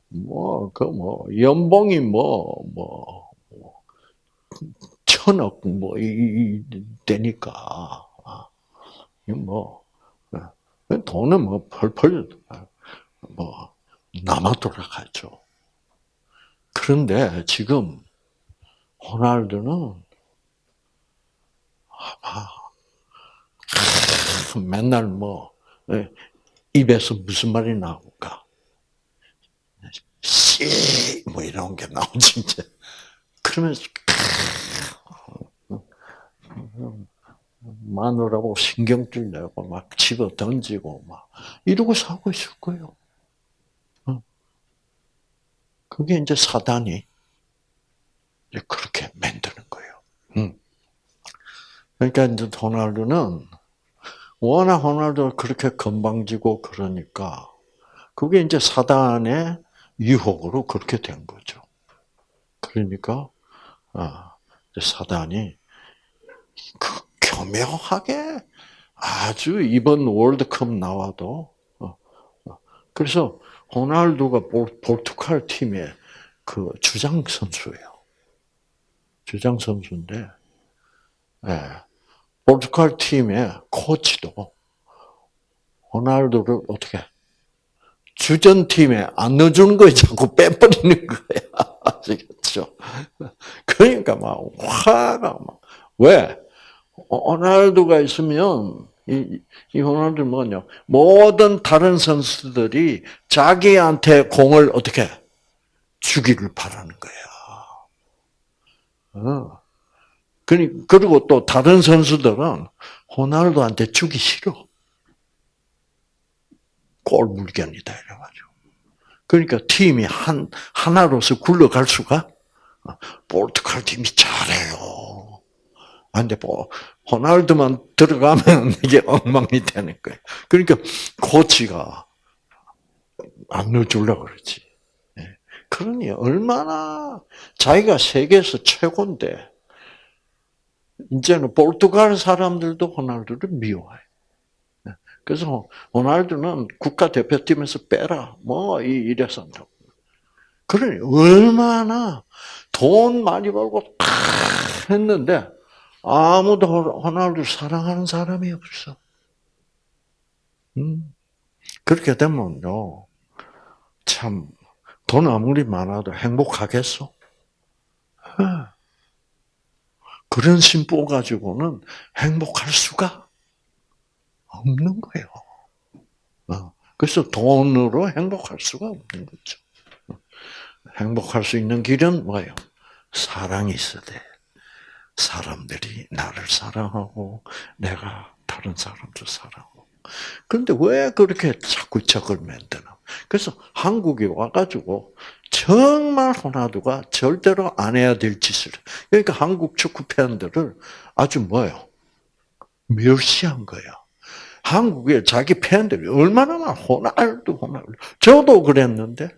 어. 뭐그 뭐 연봉이 뭐뭐 뭐, 뭐, 천억 뭐 이, 되니까 아, 뭐 돈은 뭐 펄펄 뭐 남아 돌아가죠. 그런데 지금 호날두는 아, 맨날 뭐 예, 입에서 무슨 말이 나올까? 씨 뭐 이런 게 나오지 이제 그러면서 마누라고 신경질 내고 막 집어 던지고 막 이러고 살고 있을 거예요. 그게 이제 사단이 그렇게 만드는 거예요. 음. 그러니까 이제 호날두는 워낙 호날두가 그렇게 건방지고 그러니까 그게 이제 사단의 유혹으로 그렇게 된 거죠. 그러니까 아, 사단이 그 교묘하게 아주 이번 월드컵 나와도 어, 어. 그래서 호날두가 포르투갈 팀의 그 주장 선수예요. 주장 선수인데, 예. 포르투갈 팀의 코치도 호날두를 어떻게 주전 팀에 안 넣어주는 거에 자꾸 빼버리는 거야. [LAUGHS] 아시겠죠? 그러니까 막 화가 막 왜? 호날두가 있으면 이, 이 호날두 뭐냐? 모든 다른 선수들이 자기한테 공을 어떻게 주기를 바라는 거야. 어. 그리고 또 다른 선수들은 호날두한테 주기 싫어. 꼴물견이다 이래가지고. 그러니까 팀이 한 하나로서 굴러갈 수가 포르투갈 팀이 잘해요. 안돼 뭐 호날두만 들어가면 [LAUGHS] 이게 엉망이 되는 거예요. 그러니까 코치가 안 넣어주려고 그러지. 예. 그러니 얼마나 자기가 세계에서 최고인데 이제는 포르투갈 사람들도 호날두를 미워해. 예. 그래서 호날두는 국가 대표팀에서 빼라. 뭐 이래서 그러니 얼마나 돈 많이 벌고 다 했는데 아무도 호날두 사랑하는 사람이 없어. 음. 그렇게 되면요, 참, 돈 아무리 많아도 행복하겠어? 그런 심보 가지고는 행복할 수가 없는 거예요. 어. 그래서 돈으로 행복할 수가 없는 거죠. 행복할 수 있는 길은 뭐예요? 사랑이 있어야 돼. 사람들이 나를 사랑하고 내가 다른 사람들 사랑하고. 그런데 왜 그렇게 자꾸 적을 만드나? 그래서 한국에 와가지고 정말 호나두가 절대로 안 해야 될 짓을. 그러니까 한국 축구 팬들을 아주 뭐요? 멸시한 거야. 한국에 자기 팬들이 얼마나 많아. 호날두, 호날두. 저도 그랬는데.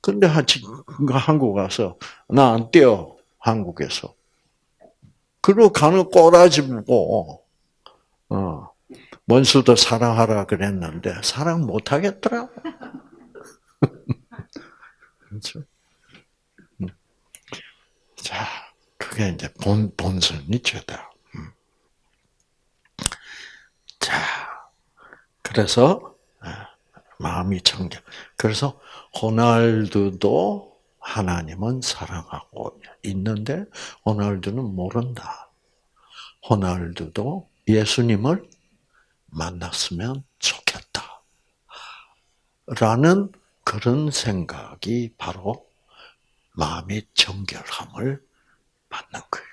근데 한국 가서 나 안 뛰어. 한국에서. 그리고 가는 꼬라지 보고, 어, 원수도 사랑하라 그랬는데, 사랑 못 하겠더라고. [LAUGHS] 그렇죠? 음. 자, 그게 이제 본, 본선이 죄다. 음. 자, 그래서, 아, 마음이 청결. 그래서, 호날두도 하나님은 사랑하고 있는데 호날두는 모른다. 호날두도 예수님을 만났으면 좋겠다. 라는 그런 생각이 바로 마음의 정결함을 받는 거예요.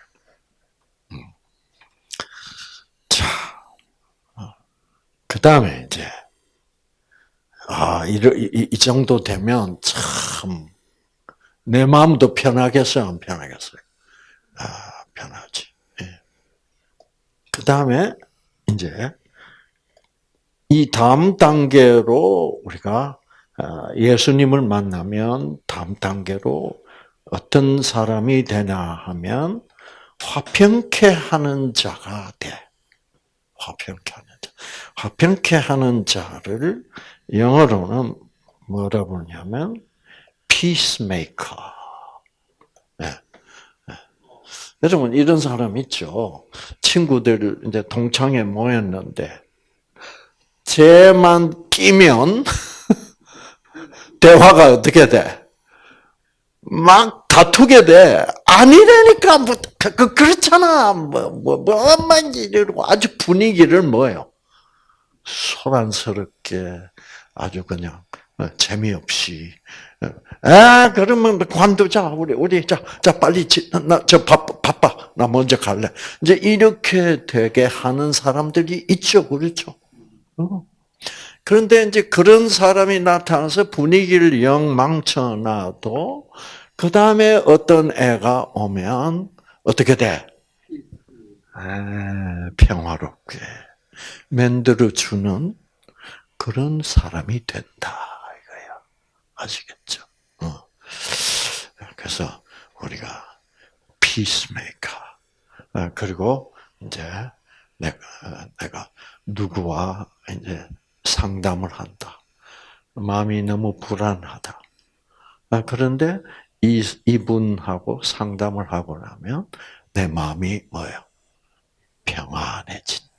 음. 자, 어. 그 다음에 이제, 아, 이, 이, 이 정도 되면 참, 내 마음도 편하겠어요? 안 편하겠어요? 아, 편하지. 예. 그 다음에, 이제, 이 다음 단계로 우리가 아, 예수님을 만나면 다음 단계로 어떤 사람이 되냐 하면 화평케 하는 자가 돼. 화평케 하는 자. 화평케 하는 자를 영어로는 뭐라 부르냐면 peacemaker. 네. 네. 여러분 이런 사람 있죠. 친구들 이제 동창회 모였는데 쟤만 끼면 [LAUGHS] 대화가 어떻게 돼? 막 다투게 돼. 아니라니까 뭐 그, 그 그렇잖아. 뭐 뭐 뭐만 이러고 아주 분위기를 뭐요? 소란스럽게 아주 그냥 재미없이. 아 그러면 관두자 우리 우리 자자 빨리 나저 바빠. 나 먼저 갈래. 이제 이렇게 되게 하는 사람들이 있죠 그렇죠? 그런데 이제 그런 사람이 나타나서 분위기를 영 망쳐놔도 그 다음에 어떤 애가 오면 어떻게 돼? 아, 평화롭게 만들어주는 그런 사람이 된다 이거야. 아시겠죠? 어. 그래서 우리가 피스메이커 아, 그리고 이제 내가 내가 누구와 이제 상담을 한다. 마음이 너무 불안하다. 아, 그런데 이, 이분하고 상담을 하고 나면 내 마음이 뭐예요? 평안해진다.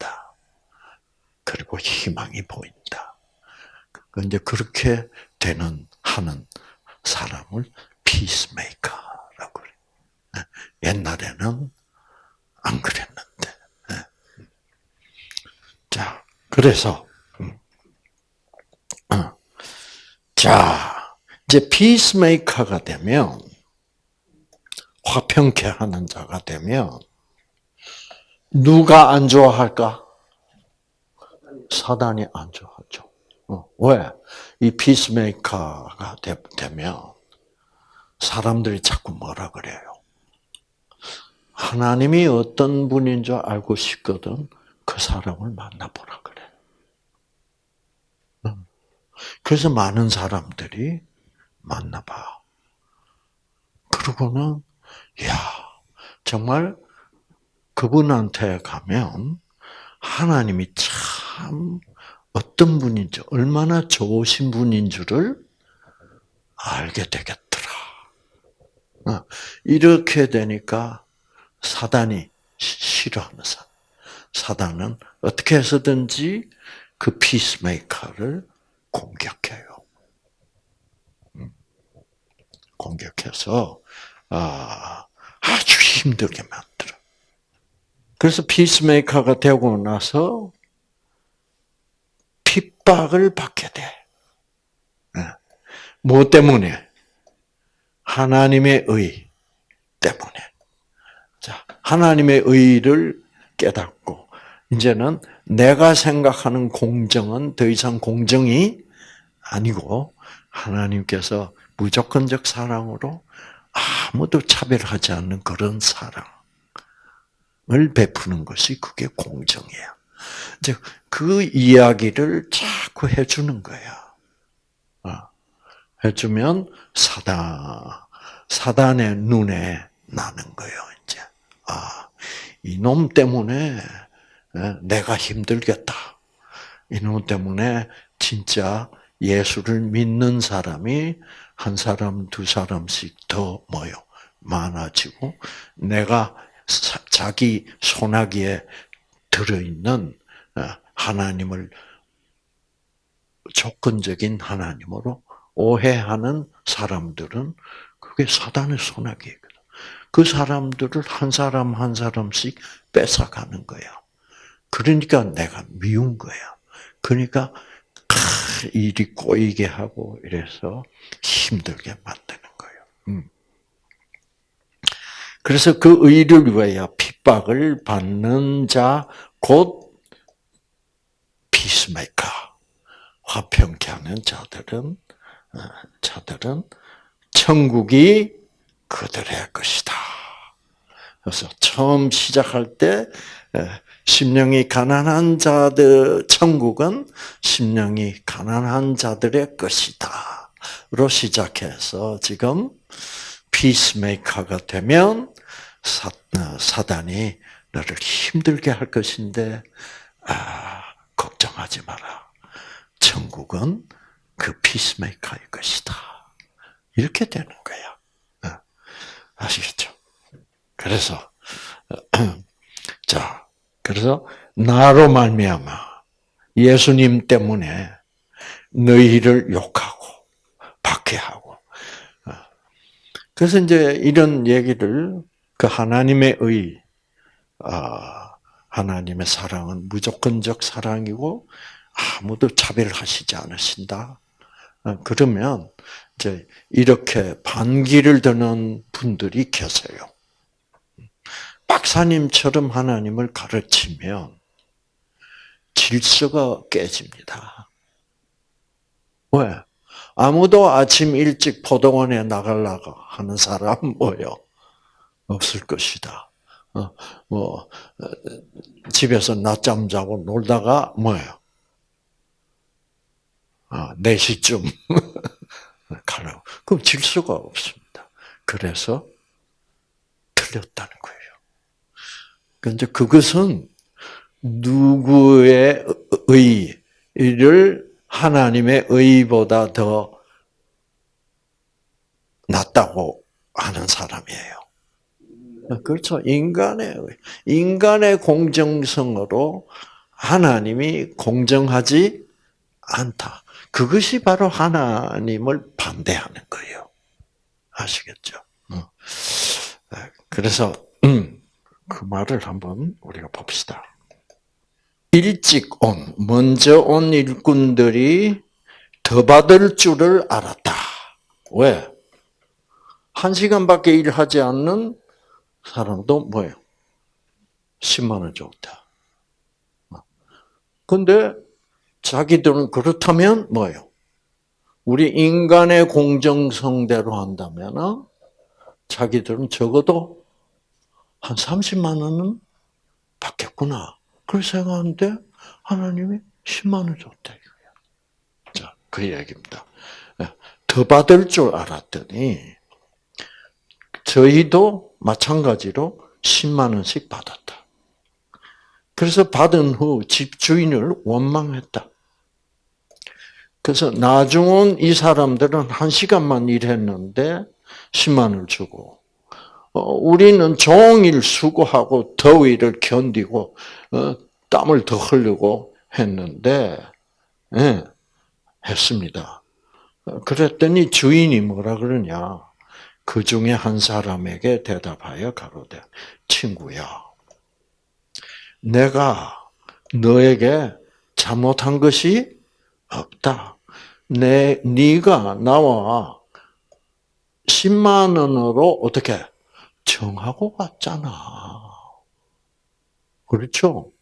그리고 희망이 보인다. 근데 그렇게 되는, 하는 사람을 peacemaker라고 그래. 옛날에는 안 그랬는데. 자, 그래서 자, 이제 피스메이커가 되면 화평케 하는 자가 되면 누가 안 좋아할까? 사단이 안 좋아하죠. 어, 왜? 이 피스메이커가 되, 되면 사람들이 자꾸 뭐라 그래요? 하나님이 어떤 분인 줄 알고 싶거든 그 사람을 만나보라 그래. 그래서 많은 사람들이 만나봐. 그러고는 야 정말 그분한테 가면 하나님이 참 어떤 분인지 얼마나 좋으신 분인 줄을 알게 되겠더라. 어, 이렇게 되니까 사단이 싫어하는 사 사단은 어떻게 해서든지 그 피스메이커를 공격해요. 음. 공격해서 아, 아주 힘들게 만들어. 그래서 피스메이커가 되고 나서 핍박을 받게 돼. 뭐 때문에? 하나님의 의 때문에. 자, 하나님의 의를 깨닫고, 이제는 내가 생각하는 공정은 더 이상 공정이 아니고, 하나님께서 무조건적 사랑으로 아무도 차별하지 않는 그런 사랑 을 베푸는 것이 그게 공정이에요. 이제 그 이야기를 자꾸 해주는 거야. 어. 해주면 사단, 사단의 눈에 나는 거예요, 이제. 아, 이놈 때문에 내가 힘들겠다. 이놈 때문에 진짜 예수를 믿는 사람이 한 사람, 두 사람씩 더 모여 많아지고 내가 자기 소나기에 들어있는 어, 하나님을 조건적인 하나님으로 오해하는 사람들은 그게 사단의 소나기거든. 그 사람들을 한 사람 한 사람씩 뺏어가는 거야. 그러니까 내가 미운 거야. 그러니까 일이 꼬이게 하고 이래서 힘들게 만드는 거예요. 음. 그래서 그 의를 위하여 핍박을 받는 자, 곧 피스메이커, 화평케 하는 자들은, 어, 자들은 천국이 그들의 것이다. 그래서 처음 시작할 때 심령이 가난한 자들 천국은 심령이 가난한 자들의 것이다.로 시작해서 지금 피스메이커가 되면 사, 어, 사단이 너를 힘들게 할 것인데 아, 걱정하지 마라. 천국은 그 피스메이커의 것이다. 이렇게 되는 거야. 어, 아시겠죠? 그래서 [CLEARS THROAT] 자, 그래서 나로 말미암아 예수님 때문에 너희를 욕하고 박해하고 어. 그래서 이제 이런 얘기를 그 하나님의 의 아, 하나님의 사랑은 무조건적 사랑이고 아무도 차별하시지 않으신다. 어, 그러면 이제 이렇게 반기를 드는 분들이 계세요. 박사님처럼 하나님을 가르치면 질서가 깨집니다. 왜? 아무도 아침 일찍 포도원에 나가려고 하는 사람 뭐요? 없을 것이다. 어, 뭐 어, 집에서 낮잠 자고 놀다가 뭐예요? 아, 4시쯤 [LAUGHS] 가라고. 그럼 질서가 없습니다. 그래서 틀렸다는 거예요. 근데 그것은 누구의 의를 하나님의 의보다 더 낫다고 하는 사람이에요. 그렇죠. 인간의 인간의 공정성으로 하나님이 공정하지 않다. 그것이 바로 하나님을 반대하는 거예요. 아시겠죠? 어. 그래서 음, [CLEARS THROAT] 그 말을 한번 우리가 봅시다. 일찍 온, 먼저 온 일꾼들이 더 받을 줄을 알았다. 왜? 한 시간밖에 일하지 않는 사람도 뭐예요? 10만 원 줬다. 근데 자기들은 그렇다면 뭐예요? 우리 인간의 공정성대로 한다면 자기들은 적어도 한 30만 원은 받겠구나. 그렇게 생각하는데 하나님이 10만 원 줬다 이거야. 자, 그 얘기입니다. 예, 더 받을 줄 알았더니 저희도 마찬가지로 10만 원씩 받았다. 그래서 받은 후 집주인을 원망했다. 그래서 나중은 이 사람들은 한 시간만 일했는데 10만 원을 주고 어, 우리는 종일 수고하고 더위를 견디고 어, 땀을 더 흘리고 했는데 예, 했습니다. 그랬더니 주인이 뭐라 그러냐? 그 중에 한 사람에게 대답하여 가로되 친구야, 내가 너에게 잘못한 것이 없다. 내 네가 나와 10만 원으로 어떻게 정하고 왔잖아. 그렇죠?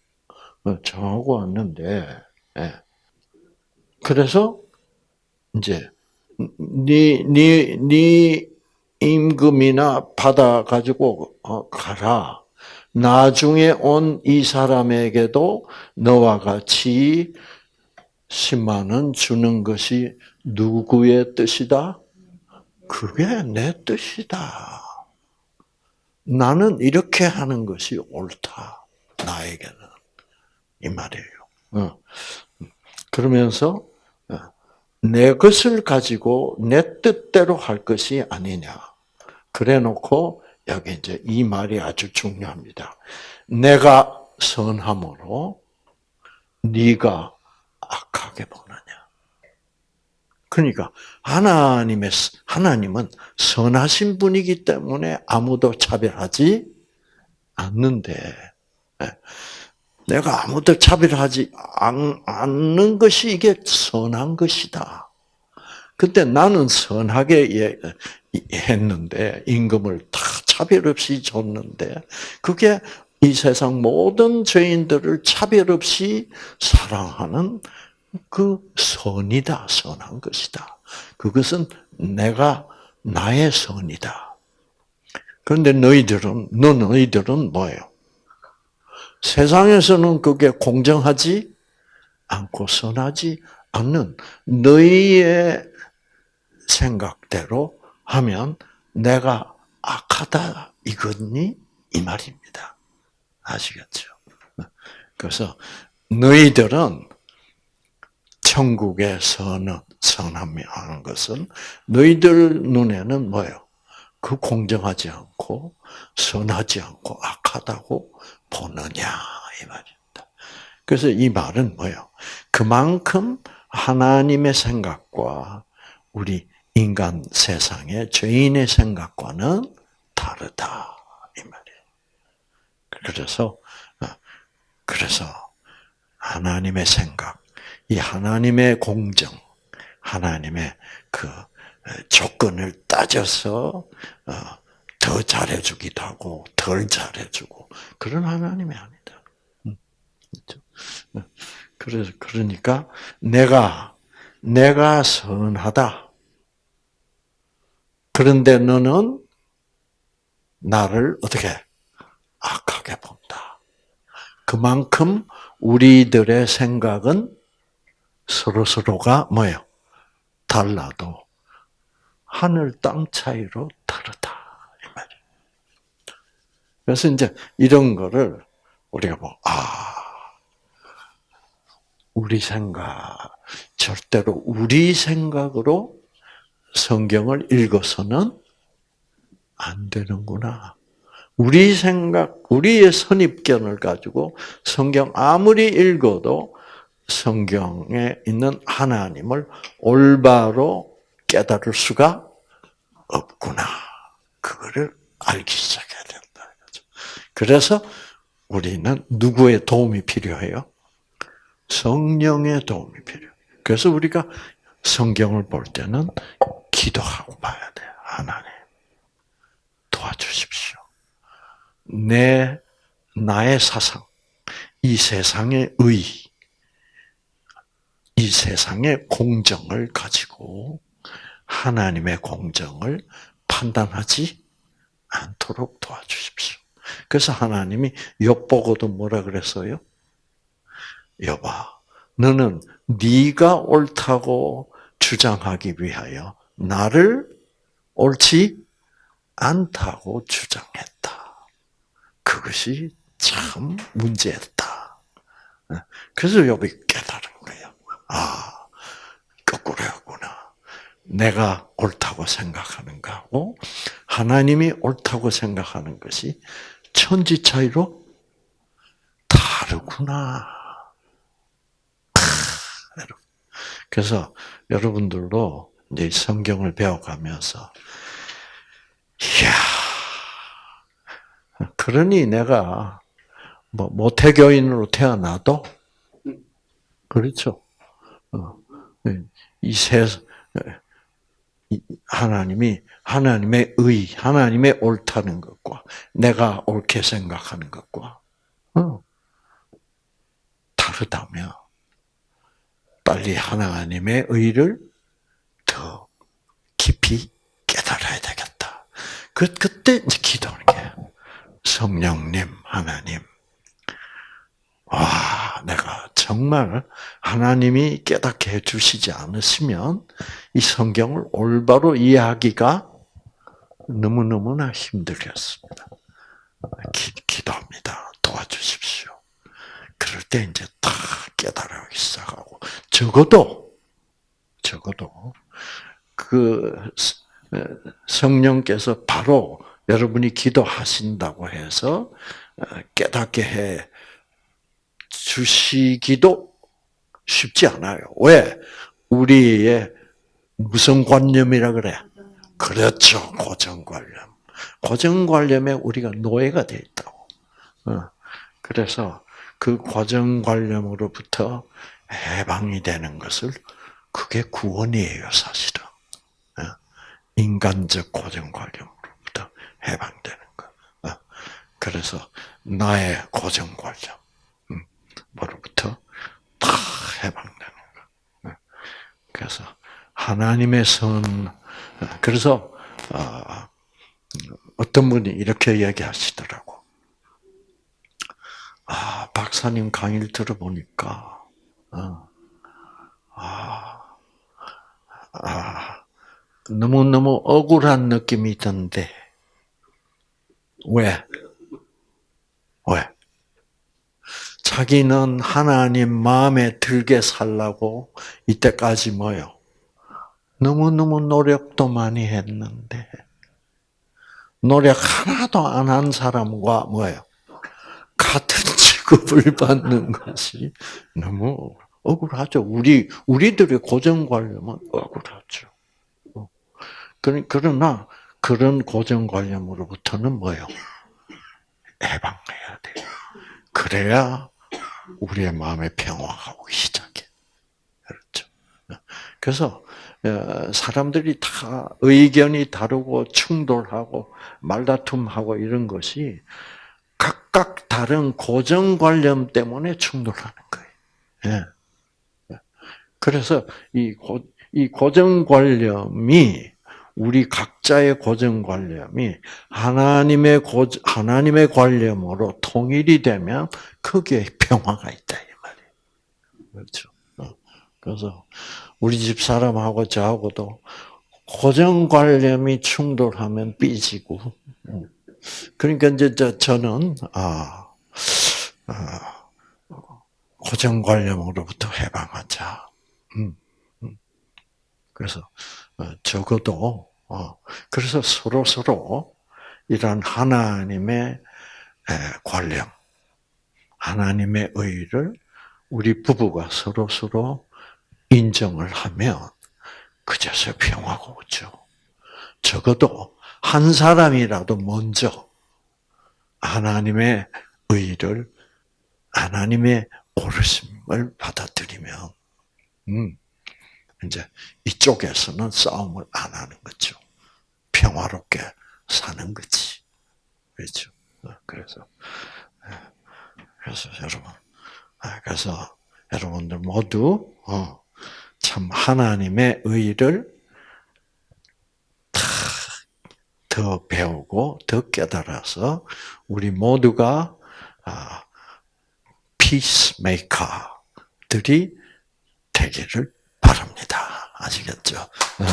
어, 정하고 왔는데, 예. 그래서 이제 네, 네, 네 임금이나 받아 가지고 어, 가라. 나중에 온 이 사람에게도 너와 같이 10만 원 주는 것이 누구의 뜻이다? 그게 내 뜻이다. 나는 이렇게 하는 것이 옳다. 나에게는. 이 말이에요. 어. 그러면서 어, 내 것을 가지고 내 뜻대로 할 것이 아니냐. 그래 놓고 여기 이제 이 말이 아주 중요합니다. 내가 선함으로 네가 악하게 보느냐. 그러니까 하나님의 하나님은 선하신 분이기 때문에 아무도 차별하지 않는데 예. 내가 아무도 차별하지 않는 것이 이게 선한 것이다. 그때 나는 선하게 예, 했는데 임금을 다 차별 없이 줬는데 그게 이 세상 모든 죄인들을 차별 없이 사랑하는 그 선이다, 선한 것이다. 그것은 내가 나의 선이다. 그런데 너희들은, 너 너희들은 뭐예요? 세상에서는 그게 공정하지 않고 선하지 않는 너희의 생각대로 하면 내가 악하다 이거니 이 말입니다. 아시겠죠? 그래서 너희들은 천국의 선은 선함이 하는 것은 너희들 눈에는 뭐예요? 그 공정하지 않고 선하지 않고 악하다고 보느냐 이 말입니다. 그래서 이 말은 뭐예요? 그만큼 하나님의 생각과 우리 인간 세상의 죄인의 생각과는 다르다 이 말이에요. 그래서 어, 그래서 하나님의 생각, 이 하나님의 공정, 하나님의 그 조건을 따져서 어, 더 잘해주기도 하고 덜 잘해주고 그런 하나님이 아니다. 음, 그렇죠? 어, 그래서 그러니까 내가 내가 선하다. 그런데 너는 나를 어떻게 악하게 본다. 그만큼 우리들의 생각은 서로 서로가 뭐예요? 달라도 하늘 땅 차이로 다르다 이. 그래서 이제 이런 거를 우리가 뭐 아. 우리 생각 절대로 우리 생각으로 성경을 읽어서는 안 되는구나. 우리 생각, 우리의 선입견을 가지고 성경 아무리 읽어도 성경에 있는 하나님을 올바로 깨달을 수가 없구나. 그거를 알기 시작해야 된다. 그래서 우리는 누구의 도움이 필요해요? 성령의 도움이 필요해요. 그래서 우리가 성경을 볼 때는 기도하고 봐야 돼요. 하나님. 도와주십시오. 내, 나의 사상, 이 세상의 의, 이 세상의 공정을 가지고 하나님의 공정을 판단하지 않도록 도와주십시오. 그래서 하나님이 욥 보고도 뭐라 그랬어요? 여봐, 너는 네가 옳다고 주장하기 위하여 나를 옳지 않다고 주장했다. 그것이 참 문제였다. 그래서 욥이 깨달은. 아, 거꾸로였구나. 내가 옳다고 생각하는 거하고 하나님이 옳다고 생각하는 것이 천지 차이로 다르구나. 그래서 여러분들도 이제 성경을 배워가면서 이야 그러니 내가 뭐 모태교인으로 태어나도 그렇죠. 어, 이세 하나님이 하나님의 의, 하나님의 옳다는 것과 내가 옳게 생각하는 것과 어, 다르다면 빨리 하나님의 의를 더 깊이 깨달아야 되겠다. 그 그때 이제 기도하는 게 성령님 하나님 와, 내가 정말 하나님이 깨닫게 해주시지 않으시면 이 성경을 올바로 이해하기가 너무너무나 힘들겠습니다. 기, 기도합니다. 도와주십시오. 그럴 때 이제 다 깨달아기 시작하고, 적어도, 적어도, 그 성령께서 바로 여러분이 기도하신다고 해서 깨닫게 해 주시기도 쉽지 않아요. 왜? 우리의 무슨 관념이라 그래? 그렇죠. 고정관념. 고정관념에 우리가 노예가 돼 있다고. 어. 그래서 그 고정관념으로부터 해방이 되는 것을 그게 구원이에요, 사실은. 어. 인간적 고정관념으로부터 해방되는 거. 어. 그래서 나의 고정관념. 뭐로부터 다 해방되는 거. 네. 그래서 하나님의 선, 그래서 아, 어떤 분이 이렇게 얘기하시더라고. 아, 박사님 강의를 들어보니까, 어, 아, 아, 너무 너무 억울한 느낌이 든데, 왜? 왜? 자기는 하나님 마음에 들게 살라고 이때까지 뭐요? 너무너무 노력도 많이 했는데, 노력 하나도 안 한 사람과 뭐예요? 같은 [LAUGHS] 취급을 받는 것이 너무 억울하죠. 우리, 우리들의 고정관념은 억울하죠. 그러나, 그런 고정관념으로부터는 뭐예요? 해방해야 돼요. 그래야 우리의 마음에 평화가 오기 시작해. 그렇죠. 그래서 어, 사람들이 다 의견이 다르고 충돌하고 말다툼하고 이런 것이 각각 다른 고정관념 때문에 충돌하는 거예요. 예. 그래서 이, 고, 이 고정관념이 우리 각자의 고정 관념이 하나님의 고, 하나님의 관념으로 통일이 되면 거기에 평화가 있다 이 말이에요. 그렇죠. 어. 그래서 우리 집 사람하고 저하고도 고정 관념이 충돌하면 삐지고. 음. 그러니까 이제 저는 아, 아 고정 관념으로부터 해방하자. 음, 음. 그래서 어, 적어도 어, 그래서 서로 서로 이러한 하나님의 관념, 하나님의 의를 우리 부부가 서로 서로 인정을 하면 그제서 평화가 오죠. 적어도 한 사람이라도 먼저 하나님의 의를 하나님의 오르심을 받아들이면 음, 이제 이쪽에서는 싸움을 안 하는 거죠. 평화롭게 사는 거지. 그렇죠. 어, 그래서, 예, 그래서 여러분, 아, 그래서 여러분들 모두, 어, 참 하나님의 의를 더 배우고 더 깨달아서 우리 모두가 아, 피스메이커들이 되기를 바랍니다. 아시겠죠? 네.